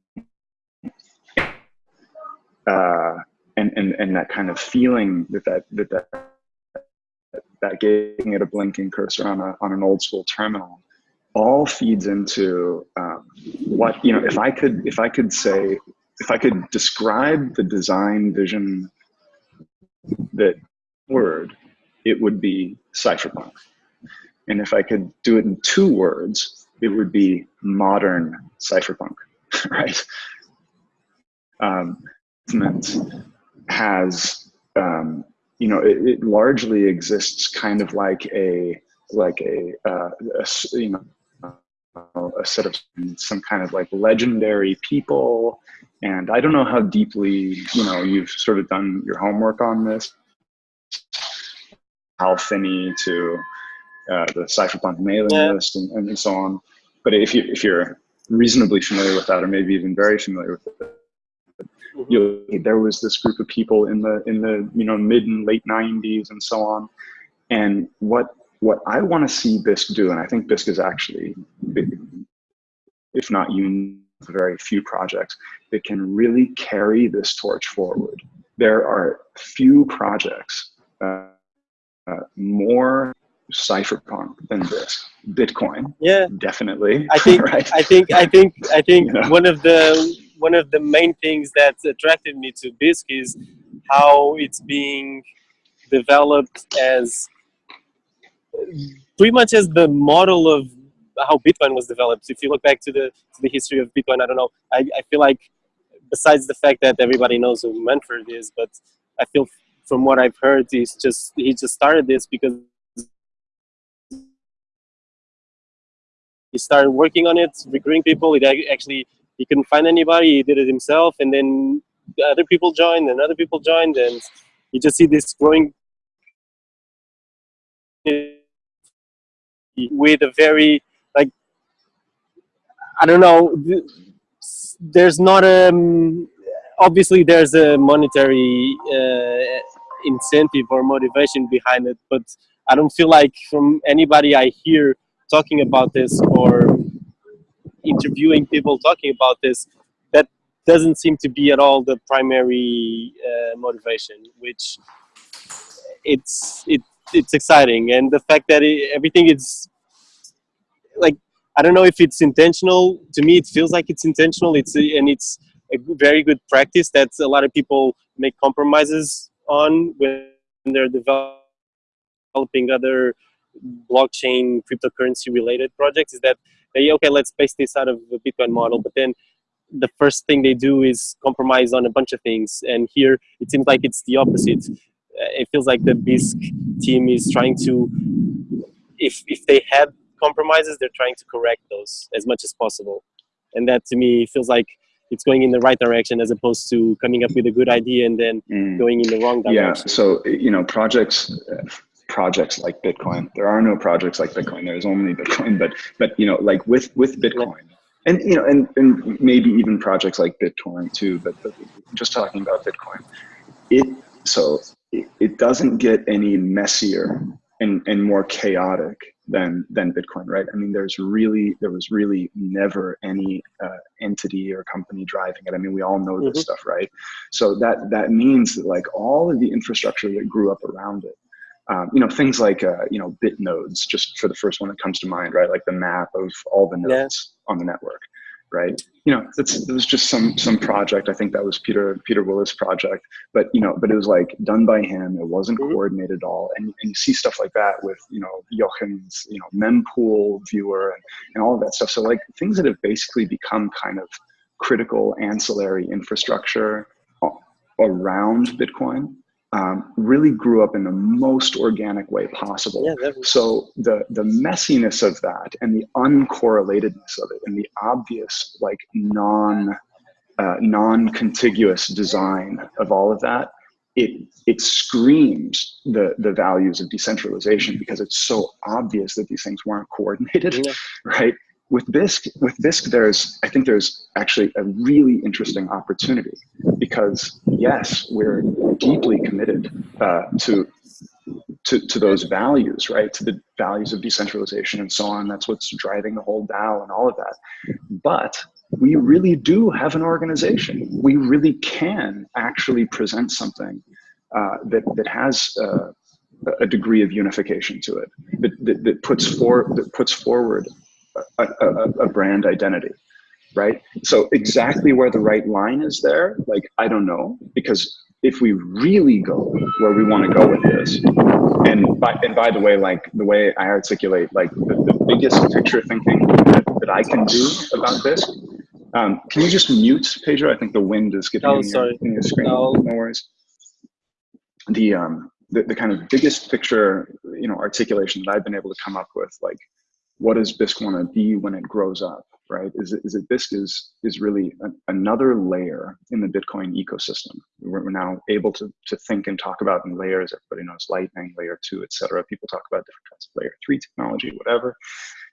uh, and, and and that kind of feeling that that that that, that giving it a blinking cursor on a on an old school terminal all feeds into um, what you know if i could if i could say if i could describe the design vision that word it would be cypherpunk and if i could do it in two words it would be modern cypherpunk right um, has um, you know it, it largely exists kind of like a like a, uh, a you know a set of some kind of like legendary people. And I don't know how deeply, you know, you've sort of done your homework on this. Finney to uh, the cypherpunk mailing yeah. list and, and so on. But if you if you're reasonably familiar with that, or maybe even very familiar with it, mm-hmm. there was this group of people in the in the you know mid and late 90s and so on and what what I want to see Bisq do, and I think Bisq is actually, if not unique, very few projects that can really carry this torch forward. There are few projects uh, uh, more cypherpunk than this. Bitcoin, yeah, definitely. I think, right? I think, I think, I think you know? one of the one of the main things that attracted me to Bisq is how it's being developed as pretty much as the model of how Bitcoin was developed. If you look back to the to the history of Bitcoin, I don't know. I, I feel like besides the fact that everybody knows who Manfred is, but I feel from what I've heard, he's just he just started this because he started working on it, recruiting people. He actually he couldn't find anybody. He did it himself, and then other people joined, and other people joined, and you just see this growing with a very like I don't know. There's not a um, obviously there's a monetary uh, incentive or motivation behind it, but I don't feel like from anybody I hear talking about this or interviewing people talking about this that doesn't seem to be at all the primary uh, motivation which it's it it's exciting. And the fact that it, everything is like i don't know if it's intentional. To me it feels like it's intentional. It's and it's a very good practice that a lot of people make compromises on when they're developing other blockchain cryptocurrency related projects is that they okay let's base this out of the bitcoin model. But then the first thing they do is compromise on a bunch of things. And here it seems like it's the opposite. Uh, it feels like the Bisq team is trying to, if if they had compromises, they're trying to correct those as much as possible. And that to me feels like it's going in the right direction as opposed to coming up with a good idea and then mm. going in the wrong direction. Yeah. So, you know, projects, projects like Bitcoin, there are no projects like Bitcoin. There's only Bitcoin, but, but, you know, like with, with Bitcoin, and you know, and, and maybe even projects like BitTorrent too. But, but just talking about Bitcoin, it so it, it doesn't get any messier and, and more chaotic than than Bitcoin, right? I mean, there's really there was really never any uh, entity or company driving it. I mean, we all know this mm -hmm. stuff, right? So that that means that like all of the infrastructure that grew up around it, um, you know, things like uh, you know Bitnodes, just for the first one that comes to mind, right? Like the map of all the nodes yeah. on the network right? You know, it's, it was just some some project. I think that was Peter Peter Willis' project, but you know, but it was like done by him. It wasn't mm-hmm. coordinated at all, and, and you see stuff like that with you know Joachim's you know mempool viewer and and all of that stuff. So like things that have basically become kind of critical ancillary infrastructure around Bitcoin um, really grew up in the most organic way possible. Yeah, was... so the the messiness of that and the uncorrelatedness of it and the obvious like non uh, non-contiguous design of all of that, it it screams the the values of decentralization because it's so obvious that these things weren't coordinated, yeah. right? with Bisq, with Bisq, there's I think there's actually a really interesting opportunity because yes, we're deeply committed uh, to, to to those values, right? To the values of decentralization and so on. That's what's driving the whole DAO and all of that. But we really do have an organization. We really can actually present something uh, that that has. Uh, a degree of unification to it that, that, that puts for that puts forward a, a, a brand identity right? So exactly where the right line is there, like, I don't know, because if we really go where we want to go with this, and by, and by the way, like the way I articulate, like the, the biggest picture thinking that, that, I can do about this, um, can you just mute, Pedro? I think the wind is getting oh, in, your, in your screen. No. no worries. The, um, the, the kind of biggest picture, you know, articulation that I've been able to come up with, like what does Bisq want to be when it grows up, right? Is is it Bisq is, is really another layer in the Bitcoin ecosystem. We're, now able to, to think and talk about in layers. Everybody knows Lightning, layer two, et cetera. People talk about different kinds of layer three technology, whatever.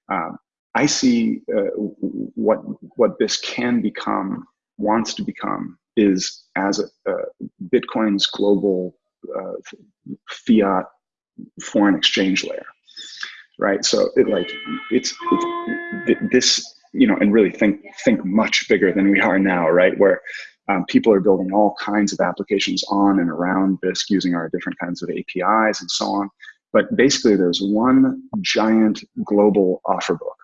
Um, I see uh, what, what Bisq can become, wants to become, is as a, uh, Bitcoin's global uh, fiat foreign exchange layer right? So it like it's, it's this you know, and really think think much bigger than we are now, right? Where um, people are building all kinds of applications on and around Bisq using our different kinds of APIs and so on. But basically, there's one giant global offer book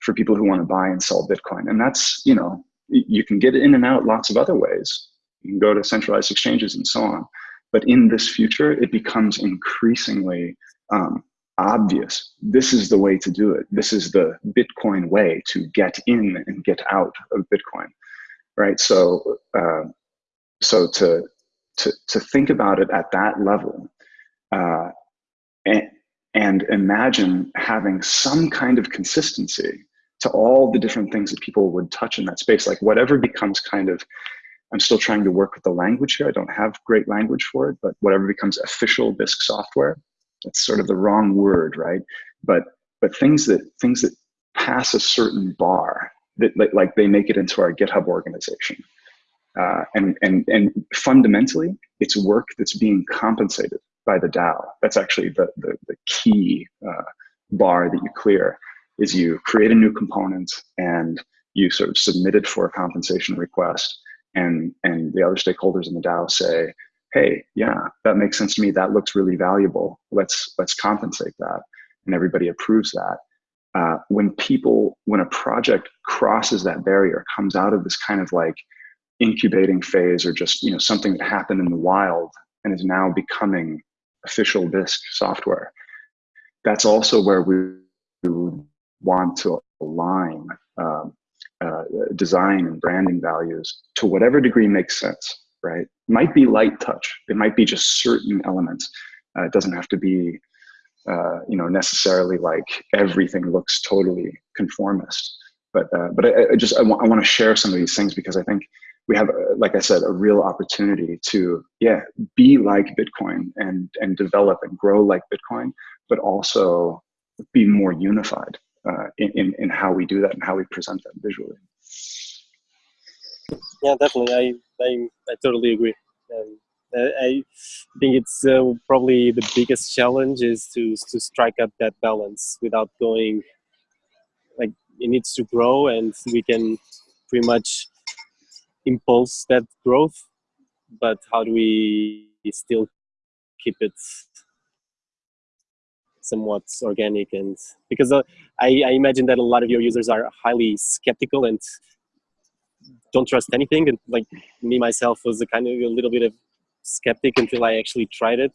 for people who want to buy and sell Bitcoin, and that's you know you can get in and out lots of other ways. You can go to centralized exchanges and so on. But in this future, it becomes increasingly um, obvious. This is the way to do it. This is the Bitcoin way to get in and get out of Bitcoin, right? So, uh, so to to to think about it at that level, uh, and and imagine having some kind of consistency to all the different things that people would touch in that space, like whatever becomes kind of. I'm still trying to work with the language here. I don't have great language for it, but whatever becomes official Bisq software, that's sort of the wrong word, right? But but things that things that pass a certain bar that like they make it into our GitHub organization. Uh, and, and, and fundamentally, it's work that's being compensated by the DAO. That's actually the, the, the key uh, bar that you clear is you create a new component and you sort of submit it for a compensation request and, and the other stakeholders in the DAO say, hey, yeah, that makes sense to me. That looks really valuable. Let's let's compensate that, and everybody approves that. Uh, when people, when a project crosses that barrier, comes out of this kind of like incubating phase, or just you know something that happened in the wild and is now becoming official Bisq software, that's also where we want to align um, uh, design and branding values to whatever degree makes sense right? Might be light touch. It might be just certain elements. Uh, it doesn't have to be uh, you know, necessarily like everything looks totally conformist. But uh, but I, I just I, I want to share some of these things because I think we have, uh, like I said, a real opportunity to yeah be like Bitcoin and and develop and grow like Bitcoin, but also be more unified uh, in, in in how we do that and how we present that visually. Yeah, definitely. I I, I totally agree. Um, I think it's uh, probably the biggest challenge is to to strike up that balance without going like it needs to grow and we can pretty much impulse that growth but how do we still keep it somewhat organic and because uh, I, I imagine that a lot of your users are highly skeptical and don't trust anything and like me myself was a kind of a little bit of skeptic until I actually tried it.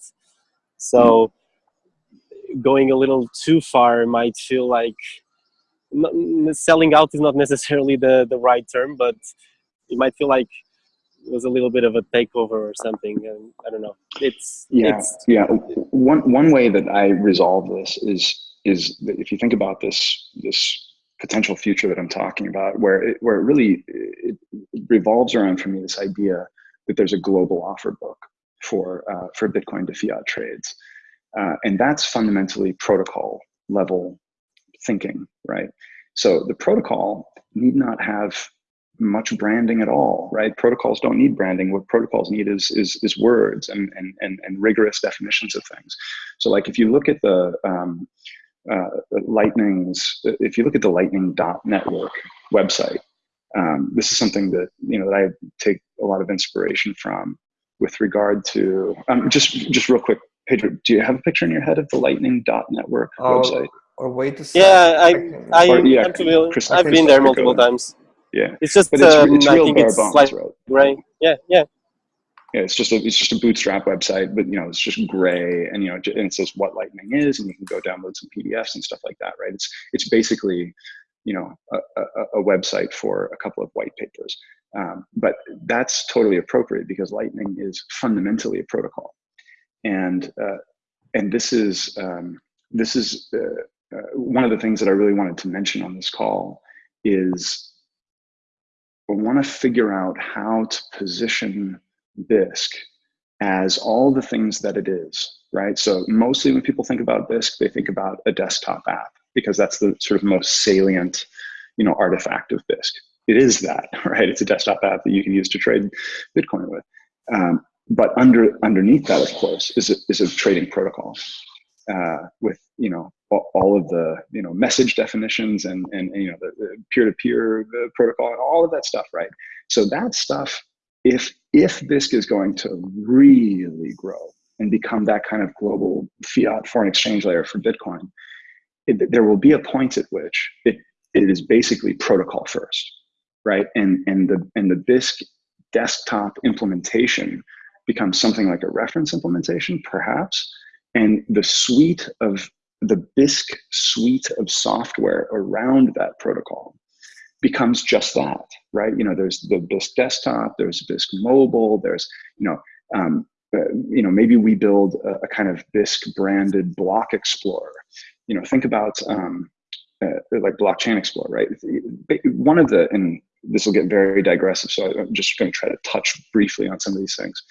So going a little too far might feel like not, selling out is not necessarily the, the right term, but it might feel like it was a little bit of a takeover or something. And I don't know. It's yeah, it's, yeah. One one way that I resolve this is is that if you think about this this potential future that I'm talking about, where it, where it really it, it revolves around for me this idea that there's a global offer book for uh, for Bitcoin to fiat trades, uh, and that's fundamentally protocol level thinking, right? So the protocol need not have much branding at all, right? Protocols don't need branding. What protocols need is is, is words and, and and and rigorous definitions of things. So like if you look at the um, uh, Lightning's, if you look at the Lightning dot network website, um, this is something that you know that I take a lot of inspiration from with regard to um, just just real quick Pedro do you have a picture in your head of the lightning dot network oh, website? or wait to yeah I, I, or, yeah, I'm familiar Chris, I've Chris been there multiple times. Yeah it's just but it's, um, it's real I think bare it's bones, like right? right yeah yeah yeah, it's just a it's just a bootstrap website, but you know it's just gray, and you know and it says what Lightning is, and you can go download some PDFs and stuff like that, right? It's it's basically you know a, a, a website for a couple of white papers um, but that's totally appropriate because lightning is fundamentally a protocol and uh, and this is um, this is uh, uh, one of the things that i really wanted to mention on this call is i want to figure out how to position bisq as all the things that it is right so mostly when people think about bisq they think about a desktop app because that's the sort of most salient, you know, artifact of Bisq. It is that, right? It's a desktop app that you can use to trade Bitcoin with. Um, but under underneath that, of course, is a, is a trading protocol uh, with you know all of the you know message definitions and and, and you know the peer-to-peer -peer protocol and all of that stuff, right? So that stuff, if if Bisq is going to really grow and become that kind of global fiat foreign exchange layer for Bitcoin, it, there will be a point at which it, it is basically protocol first, right? And, and, the, and the Bisq desktop implementation becomes something like a reference implementation, perhaps. And the suite of the Bisq suite of software around that protocol becomes just that, right? You know, there's the Bisq desktop, there's Bisq mobile, there's, you know, um, uh, you know, maybe we build a, a, kind of Bisq branded block explorer you know, think about um, uh, like blockchain explorer, right? One of the, and this will get very digressive, so I'm just going to try to touch briefly on some of these things.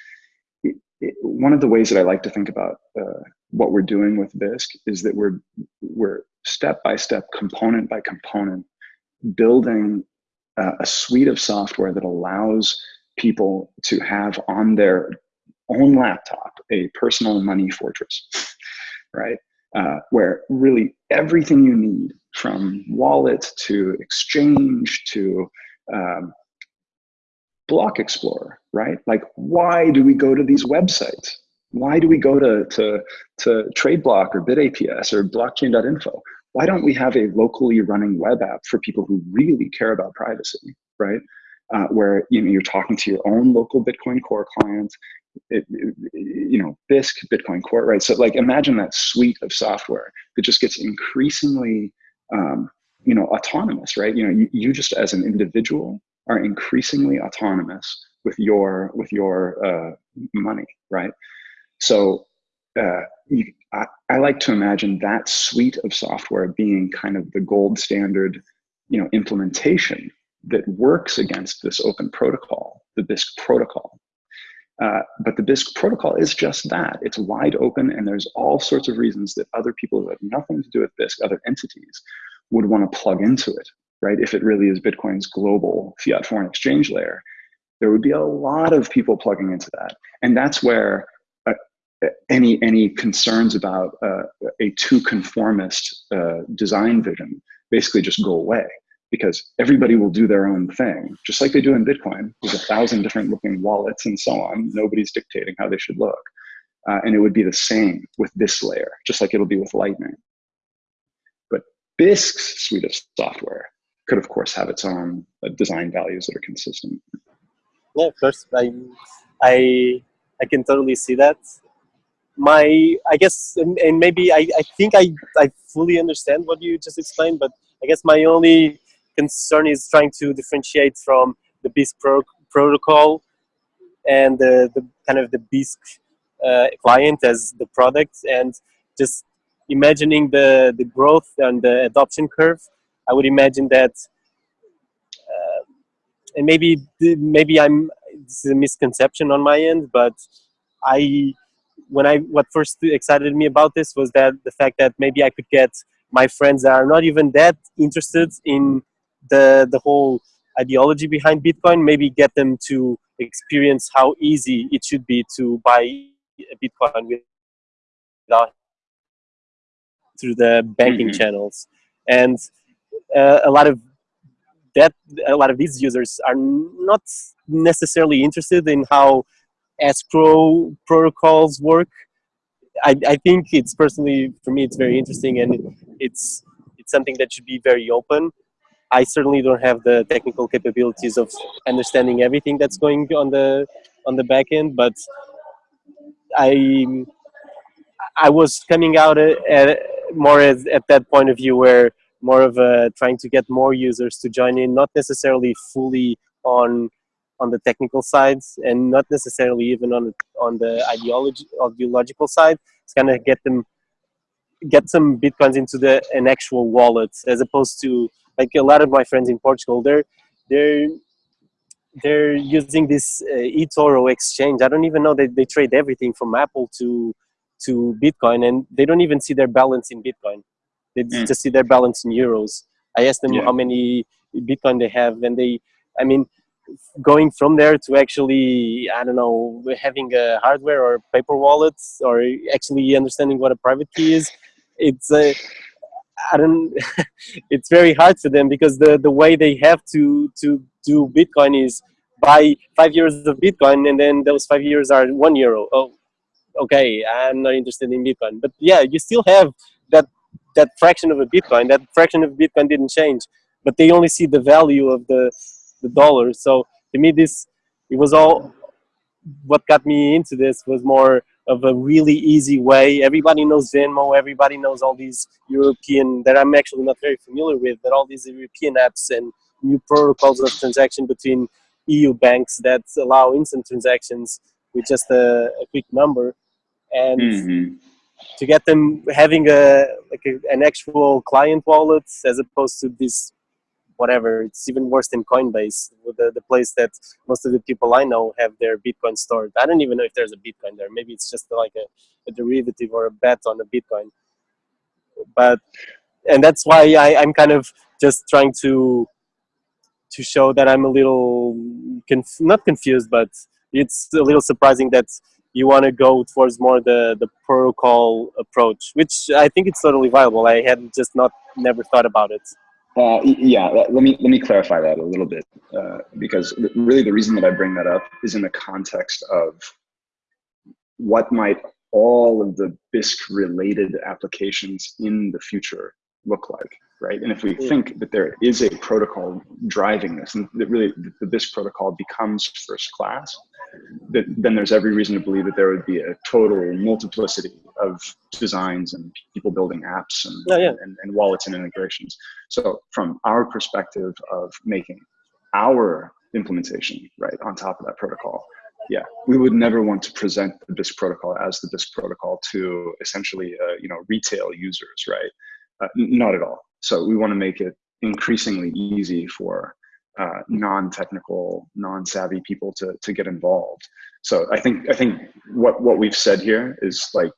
It, it, one of the ways that I like to think about uh, what we're doing with Bisq is that we're we're step by step, component by component, building uh, a suite of software that allows people to have on their own laptop a personal money fortress, right? uh, where really everything you need from wallet to exchange to um, block explorer right? Like why do we go to these websites? Why do we go to to to TradeBlock or BitAPS or blockchain.info why don't we have a locally running web app for people who really care about privacy right uh, where you know you're talking to your own local bitcoin core client it, it, you know, Bisq, Bitcoin Core, right? So like imagine that suite of software that just gets increasingly, um, you know, autonomous, right? You know, you, you just as an individual are increasingly autonomous with your with your uh, money, right? So uh, you, I, I like to imagine that suite of software being kind of the gold standard, you know, implementation that works against this open protocol, the Bisq protocol. Uh, but the Bisq protocol is just that. It's wide open, and there's all sorts of reasons that other people who have nothing to do with Bisq, other entities, would want to plug into it, right? If it really is Bitcoin's global fiat foreign exchange layer, there would be a lot of people plugging into that. And that's where any, any concerns about uh, a too conformist uh, design vision basically just go away because everybody will do their own thing, just like they do in Bitcoin. There's a thousand different looking wallets and so on. Nobody's dictating how they should look. Uh, and it would be the same with this layer, just like it'll be with Lightning. But Bisq's suite of software could, of course, have its own uh, design values that are consistent. Yeah, of course. I, I, I can totally see that. My, I guess, and maybe I, I think I, I fully understand what you just explained, but I guess my only concern is trying to differentiate from the Bisq pro protocol and the, the, kind of the Bisq uh, client as the product and just imagining the, the growth and the adoption curve. I would imagine that, uh, and maybe maybe I'm this is a misconception on my end, but I when I what first excited me about this was that the fact that maybe I could get my friends that are not even that interested in the the whole ideology behind Bitcoin, maybe get them to experience how easy it should be to buy a Bitcoin without through the banking mm -hmm. channels, and uh, a lot of that a lot of these users are not necessarily interested in how escrow protocols work. I, I think it's personally for me it's very interesting and it's it's something that should be very open I certainly don't have the technical capabilities of understanding everything that's going on the on the back end, but I I was coming out at, more as, at that point of view where more of a trying to get more users to join in, not necessarily fully on on the technical sides and not necessarily even on on the ideology ideological side. It's kind of get them get some bitcoins into the an actual wallet as opposed to like a lot of my friends in Portugal, they're they're they're using this uh, eToro exchange. I don't even know that they trade everything from Apple to to Bitcoin, and they don't even see their balance in Bitcoin. They mm. just see their balance in euros. I asked them yeah. how many Bitcoin they have, and they, I mean, going from there to actually, I don't know, having a hardware or paper wallets, or actually understanding what a private key is, it's a I don't. it's very hard for them because the the way they have to to do Bitcoin is buy five years of Bitcoin and then those five years are one euro. Oh, okay, I'm not interested in Bitcoin. But yeah, you still have that that fraction of a Bitcoin. That fraction of Bitcoin didn't change, but they only see the value of the the dollar. So to me, this it was all what got me into this was more of a really easy way. Everybody knows Venmo, everybody knows all these European, that I'm actually not very familiar with, but all these European apps and new protocols of transaction between EU banks that allow instant transactions with just a, a quick number. And mm -hmm. to get them having a, like a, an actual client wallet as opposed to this whatever. It's even worse than Coinbase, the, the place that most of the people I know have their Bitcoin stored. I don't even know if there's a Bitcoin there. Maybe it's just like a, a derivative or a bet on a Bitcoin. But, and that's why I, I'm kind of just trying to to show that I'm a little, conf not confused, but it's a little surprising that you want to go towards more the, the protocol approach, which I think it's totally viable. I had just not never thought about it. Uh, yeah, let me let me clarify that a little bit uh, because really the reason that I bring that up is in the context of what might all of the Bisq related applications in the future look like, right? And if we think that there is a protocol driving this, and that really the Bisq protocol becomes first class, that, then there's every reason to believe that there would be a total multiplicity of designs and people building apps and, yeah, yeah. and, and wallets and integrations. So from our perspective of making our implementation right on top of that protocol, yeah, we would never want to present the Bisq protocol as the Bisq protocol to essentially, uh, you know, retail users, right? Uh, not at all. So we want to make it increasingly easy for uh, non-technical, non-savvy people to to get involved. So I think I think what what we've said here is like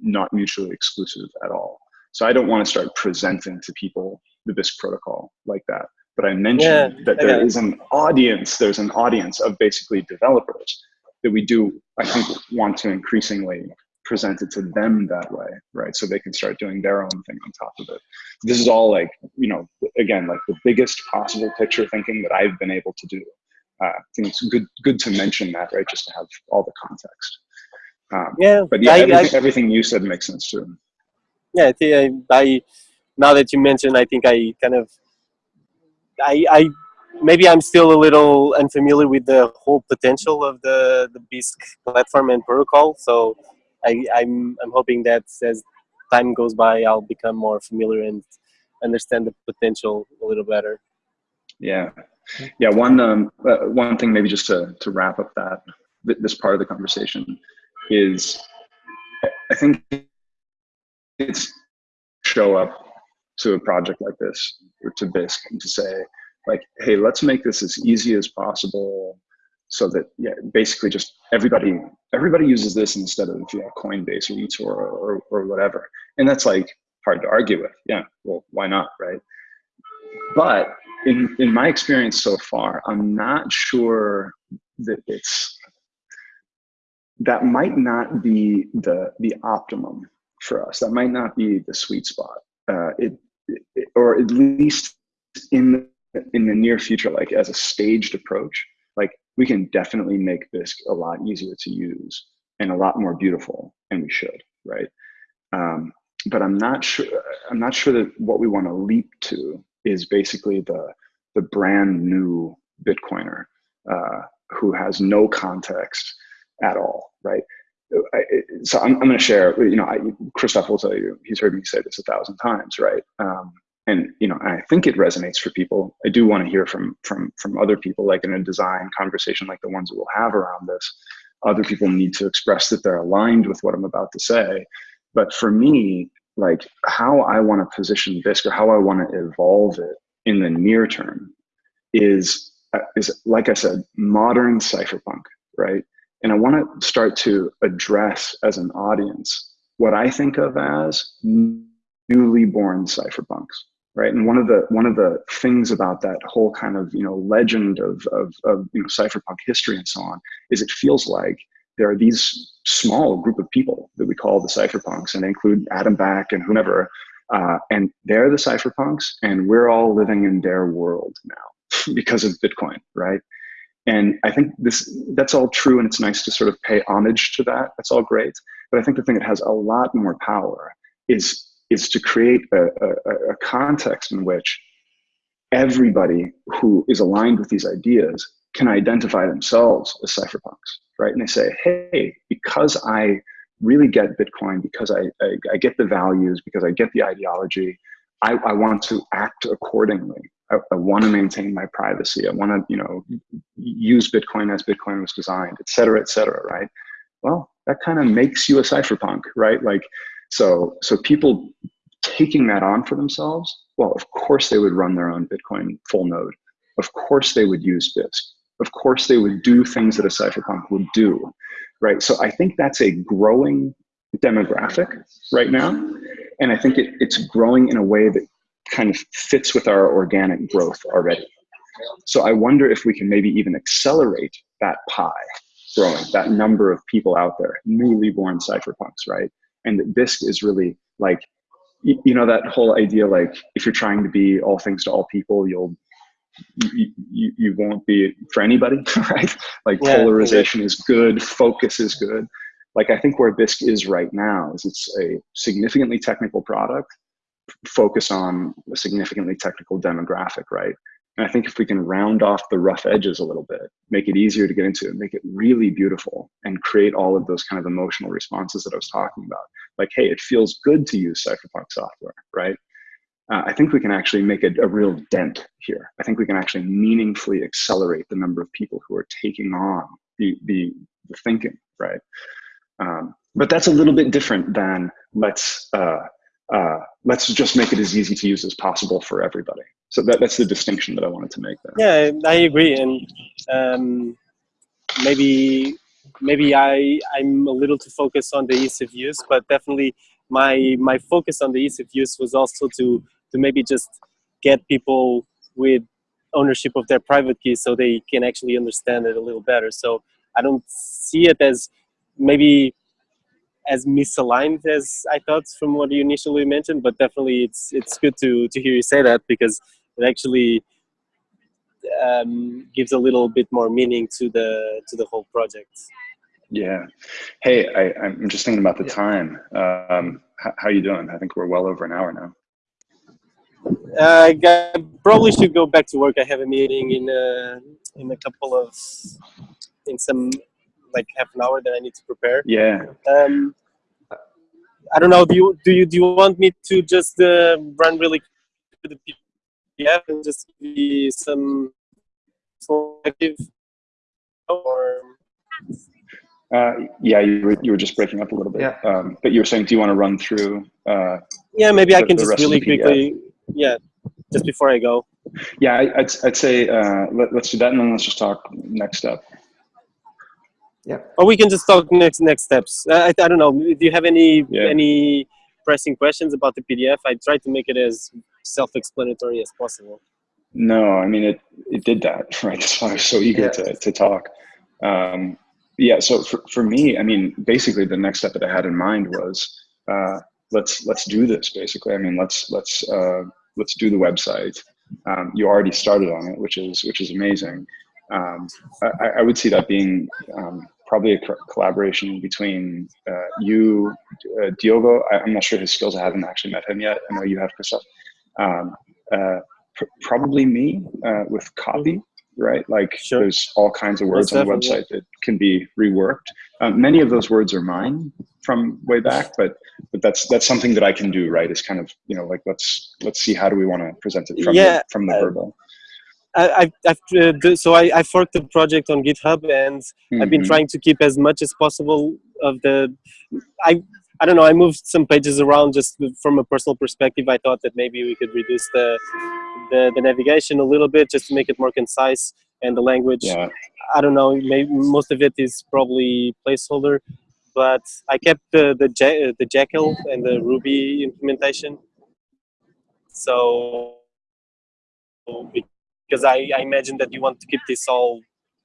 not mutually exclusive at all. So I don't want to start presenting to people the Bisq protocol like that. But I mentioned yeah, that there okay. is an audience, there's an audience of basically developers that we do, I think, want to increasingly present it to them that way, right? So they can start doing their own thing on top of it. This is all like, you know, again, like the biggest possible picture thinking that I've been able to do. Uh, I think it's good, good to mention that, right? Just to have all the context. Um, yeah, but yeah, I, everything, I, everything, you said makes sense too. Yeah, I think I, I, now that you mentioned, I think I kind of, I, I, maybe I'm still a little unfamiliar with the whole potential of the the Bisq platform and protocol. So I, I'm I'm hoping that as time goes by, I'll become more familiar and understand the potential a little better. Yeah, yeah. One um, uh, one thing maybe just to to wrap up that this part of the conversation is I think it's show up to a project like this or to Bisq and to say like, hey, let's make this as easy as possible so that yeah, basically just everybody everybody uses this instead of yeah, Coinbase or eToro or, or, whatever. And that's like hard to argue with. Yeah, well, why not, right? But in in my experience so far, I'm not sure that it's that might not be the the optimum for us. That might not be the sweet spot. Uh, it, it, or at least in in the near future, like as a staged approach, like we can definitely make Bisq a lot easier to use and a lot more beautiful, and we should, right? Um, but I'm not sure. I'm not sure that what we want to leap to is basically the the brand new Bitcoiner uh, who has no context at all, right? I, so I'm, I'm going to share, you know, I, Christoph will tell you, he's heard me say this a thousand times, right? Um, and, you know, I think it resonates for people. I do want to hear from, from, from other people, like in a design conversation like the ones that we'll have around this. Other people need to express that they're aligned with what I'm about to say. But for me, like how I want to position this or how I want to evolve it in the near term is, uh, is like I said, modern cypherpunk, right? And I want to start to address as an audience what I think of as newly born cypherpunks, right? And one of the one of the things about that whole kind of you know legend of of, of you know cypherpunk history and so on is it feels like there are these small group of people that we call the cypherpunks, and they include Adam Back and whomever, uh, and they're the cypherpunks, and we're all living in their world now because of Bitcoin, right? And I think this that's all true, and it's nice to sort of pay homage to that. That's all great. But I think the thing that has a lot more power is is to create a, a, a context in which everybody who is aligned with these ideas can identify themselves as cypherpunks, right? And they say, hey, because I really get Bitcoin, because I, I, I get the values, because I get the ideology, I, I want to act accordingly. I, I want to maintain my privacy. I want to, you know, use Bitcoin as Bitcoin was designed, et cetera, et cetera, right? Well, that kind of makes you a cypherpunk, right? Like, so, so people taking that on for themselves, well, of course they would run their own Bitcoin full node. Of course they would use Bisq. Of course they would do things that a cypherpunk would do, right? So I think that's a growing demographic right now. And I think it, it's growing in a way that kind of fits with our organic growth already. So I wonder if we can maybe even accelerate that pie growing, that number of people out there, newly born cypherpunks, right? And that Bisq is really like, you know, that whole idea, like if you're trying to be all things to all people, you'll, you, you, you won't be for anybody, right? Like yeah, polarization yeah. is good, focus is good. Like I think where Bisq is right now is it's a significantly technical product focus on a significantly technical demographic, right? And I think if we can round off the rough edges a little bit, make it easier to get into, make it really beautiful, and create all of those kind of emotional responses that I was talking about. Like, hey, it feels good to use cypherpunk software, right? Uh, I think we can actually make a, a real dent here. I think we can actually meaningfully accelerate the number of people who are taking on the the, the thinking, right? Um, but that's a little bit different than let's uh, uh, let's just make it as easy to use as possible for everybody. So that, that's the distinction that I wanted to make there. Yeah, I agree, and um, maybe maybe I I'm a little too focused on the ease of use, but definitely my my focus on the ease of use was also to to maybe just get people with ownership of their private key so they can actually understand it a little better. So I don't see it as maybe as misaligned as I thought from what you initially mentioned, but definitely it's it's good to to hear you say that because it actually um, gives a little bit more meaning to the to the whole project. Yeah. Hey, I, I'm just thinking about the yeah. time. Um, how, how you doing? I think we're well over an hour now. Uh, I probably should go back to work. I have a meeting in uh, in a couple of in some like half an hour that I need to prepare. Yeah. Um, I don't know. Do you do you do you want me to just uh, run really the PDF and just be some selective or? Uh, yeah, you were, you were just breaking up a little bit. Yeah. Um, but you were saying, do you want to run through? Uh, yeah, maybe the, I can just really quickly. Yeah, just before I go. Yeah, I, would I'd say uh, let, us do that, and then let's just talk next step. Yeah. Or we can just talk next next steps. I, I don't know. Do you have any yeah. any pressing questions about the PDF? I tried to make it as self-explanatory as possible. No, I mean it. It did that right. That's why I was so eager yeah. to to talk. Um, yeah. So for for me, I mean, basically the next step that I had in mind was uh, let's let's do this. Basically, I mean, let's let's uh, let's do the website. Um, you already started on it, which is which is amazing. Um, I, I, would see that being um, probably a collaboration between uh, you, uh, Diogo. I, am not sure his skills. I haven't actually met him yet. I know you have, Christoph. Um, uh, pr probably me uh, with copy, right? Like sure. there's all kinds of words on the website that can be reworked. Um, many of those words are mine from way back, but but that's that's something that I can do, right? Is kind of you know like let's let's see how do we want to present it from yeah, the, from the verbal. I, I've, uh, so I, I forked the project on GitHub and mm-hmm. I've been mm-hmm. trying to keep as much as possible of the. I I don't know. I moved some pages around just from a personal perspective. I thought that maybe we could reduce the the, the navigation a little bit just to make it more concise and the language. Yeah. I don't know. Maybe most of it is probably placeholder, but I kept the the the Jekyll and the Ruby implementation. So because I, I imagine that you want to keep this all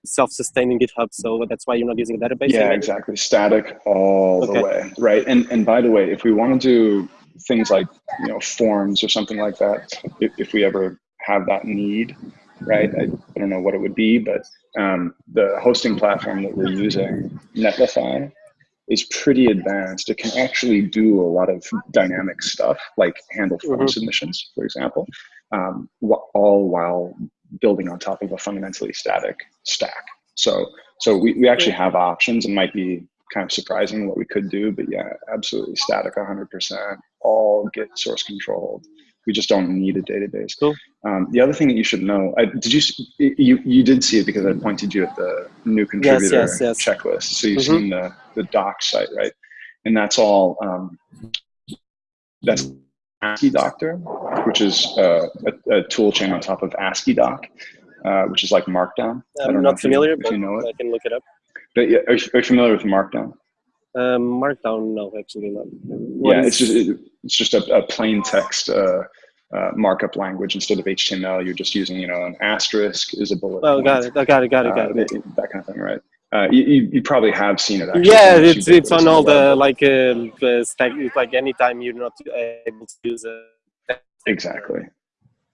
self-sustaining GitHub, so that's why you're not using a database. Yeah, exactly. Static all okay. the way, right? And and by the way, if we want to do things like you know forms or something like that, if, if we ever have that need, right? I, I don't know what it would be, but um, the hosting platform that we're using, Netlify, is pretty advanced. It can actually do a lot of dynamic stuff, like handle form mm -hmm. submissions, for example, um, all while building on top of a fundamentally static stack. So, so we, we actually have options. It might be kind of surprising what we could do, but yeah, absolutely static 100%, all Git source controlled. We just don't need a database. Cool. Um, the other thing that you should know, I, did you, you, you did see it because I pointed you at the new contributor yes, yes, yes. checklist. So you've mm -hmm. seen the, the doc site, right? And that's all, um, that's Asciidoctor, which is uh, a, a, tool chain on top of AsciiDoc, uh, which is like Markdown. I'm not familiar, you, but you know it. I can look it up. But yeah, are you, are you familiar with Markdown? Um, Markdown, no, actually not. What yeah, is... it's just it, it's just a, a plain text uh, uh, markup language instead of HTML. You're just using you know an asterisk is a bullet. Oh, point. got it. I got it. Got it. Got it. Uh, that kind of thing, right? Uh, you, you probably have seen it. Actually, yeah, it's it's on all the like uh, stack. Like anytime you're not able to use it. Exactly.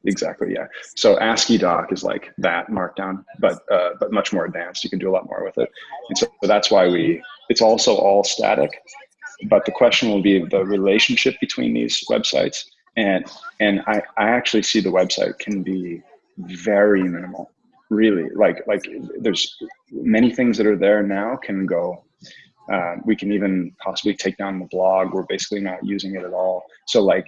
Exactly. Yeah. So AsciiDoc is like that markdown, but uh, but much more advanced. You can do a lot more with it, and so that's why we. It's also all static, but the question will be the relationship between these websites, and and I I actually see the website can be very minimal really like like there's many things that are there now can go uh, we can even possibly take down the blog we're basically not using it at all so like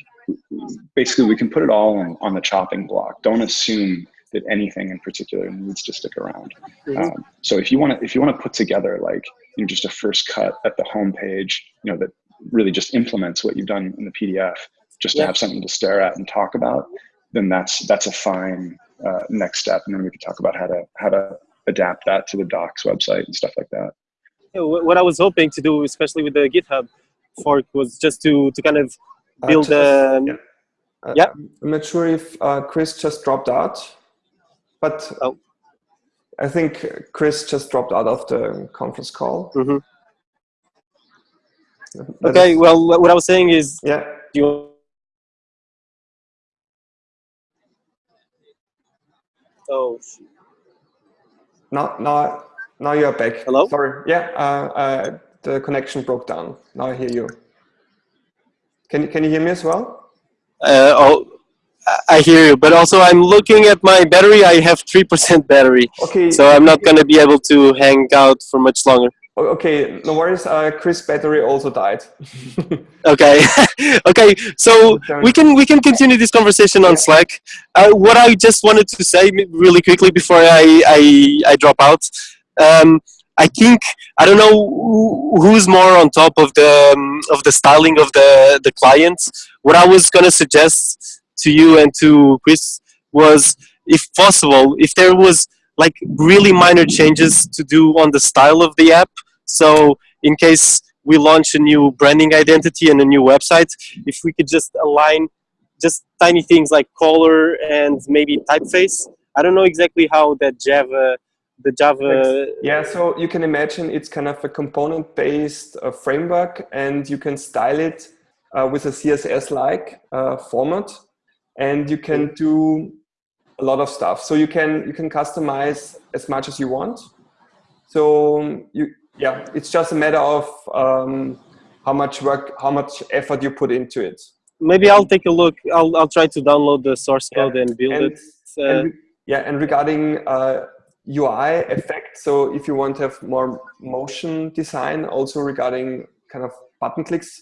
basically we can put it all on, on the chopping block don't assume that anything in particular needs to stick around. Mhm. Um, so if you want to if you want to put together like you know just a first cut at the home page, you know that really just implements what you've done in the PDF, just to Yeah. have something to stare at and talk about, then that's that's a fine uh, next step, and then we can talk about how to how to adapt that to the Docs website and stuff like that. Yeah, what I was hoping to do, especially with the GitHub fork, was just to to kind of Uh, build just- um, yeah. Uh, Yeah. I'm not sure if uh, Chris just dropped out, but Oh. I think Chris just dropped out of the conference call. mhm. Okay, well, what I was saying is, Yeah. you oh Now, now, now you're back. Hello? Sorry. Yeah. Uh, uh, the connection broke down. Now I hear you. Can Can you hear me as well? uh, oh, I- I hear you, but also I'm looking at my battery. I have three percent battery, Okay. so I'm not gonna be able to hang out for much longer. Okay. No worries. Uh, Chris' battery also died. Okay, okay. So we can we can continue this conversation on Slack. Uh, what I just wanted to say really quickly before I I, I drop out. Um, I think I don't know who- who's more on top of the um, of the styling of the the clients. What I was gonna suggest to you and to Chris was, if possible, if there was like really minor changes to do on the style of the app. So in case we launch a new branding identity and a new website, if we could just align just tiny things like color and maybe typeface. I don't know exactly how that Java, the Java. Yeah, so you can imagine it's kind of a component-based uh, framework, and you can style it uh, with a CSS-like uh, format, and you can do a lot of stuff. So you can you can customize as much as you want. So um, you yeah, it's just a matter of um, how much work, how much effort you put into it. Maybe I'll take a look. I'll I'll try to download the source Yeah. code and build And- it. Uh, and yeah, and regarding uh, UI effect, so if you want to have more motion design, also regarding kind of button clicks,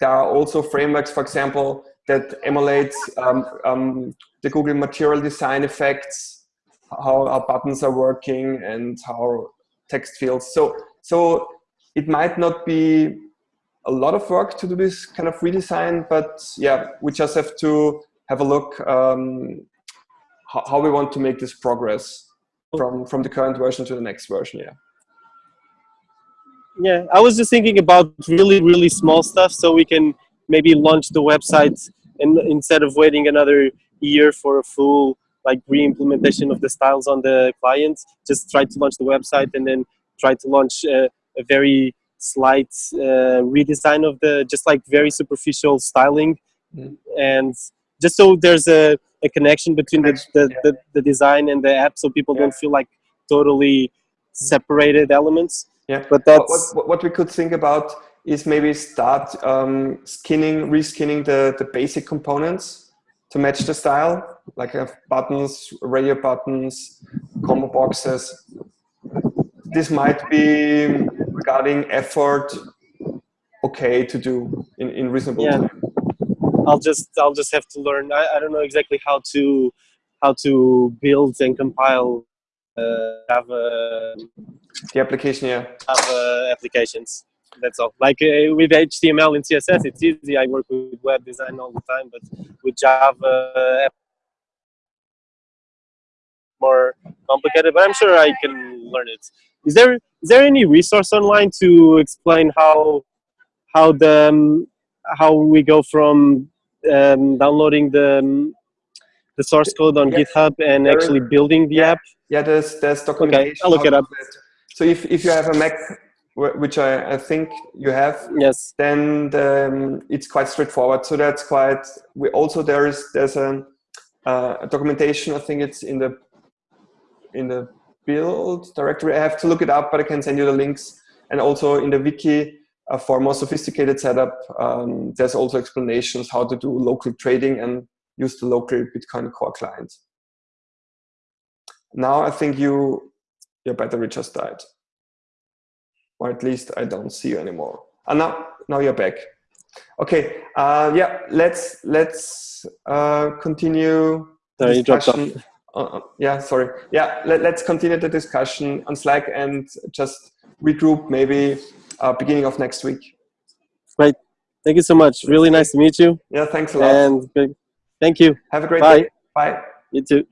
there are also frameworks, for example, that emulates um, um, the Google material design effects, how our buttons are working and how text fields. So, so it might not be a lot of work to do this kind of redesign, but yeah, we just have to have a look um, how, we want to make this progress from from the current version to the next version. Yeah. yeah, I was just thinking about really really small stuff, so we can maybe launch the website and instead of waiting another year for a full like re-implementation of the styles on the clients, just try to launch the website and then try to launch uh, a very slight uh, redesign of the just like very superficial styling Mhm. and just so there's a, a connection between the, the, yeah. the, the design and the app so people Yeah. don't feel like totally separated elements Yeah. but What, that's what, what we could think about is maybe start um, skinning, reskinning the, the basic components to match the style, like have buttons, radio buttons, combo boxes. This might be regarding effort okay to do in, in reasonable Yeah. time. I'll just I'll just have to learn. I, I don't know exactly how to how to build and compile uh, Java The application, yeah. Java applications. That's all. Like uh, with HTML and CSS, it's easy. I work with web design all the time, but with Java, more complicated. But I'm sure I can learn it. Is there is there any resource online to explain how how the um, how we go from um, downloading the um, the source code on. GitHub and There actually building the app? Yeah, there's there's documentation. Okay, I'll look it up. So if, if you have a Mac, which I, I think you have, Yes. then the, um, it's quite straightforward. So that's quite. We also there is there's a, uh, a documentation. I think it's in the in the build directory. I have to look it up, but I can send you the links. And also in the wiki uh, for more sophisticated setup, um, there's also explanations how to do local trading and use the local Bitcoin Core client. Now I think you your battery just died, or at least I don't see you anymore. And now now you're back. Okay, uh, yeah, let's let's uh, continue Sorry, you dropped off. discussion uh, yeah, sorry. Yeah, let, us continue the discussion on Slack and just regroup maybe uh, beginning of next week. Great. Thank you so much. Really nice to meet you. Yeah, thanks a lot. And thank you. Have a great Bye. day. Bye. You too.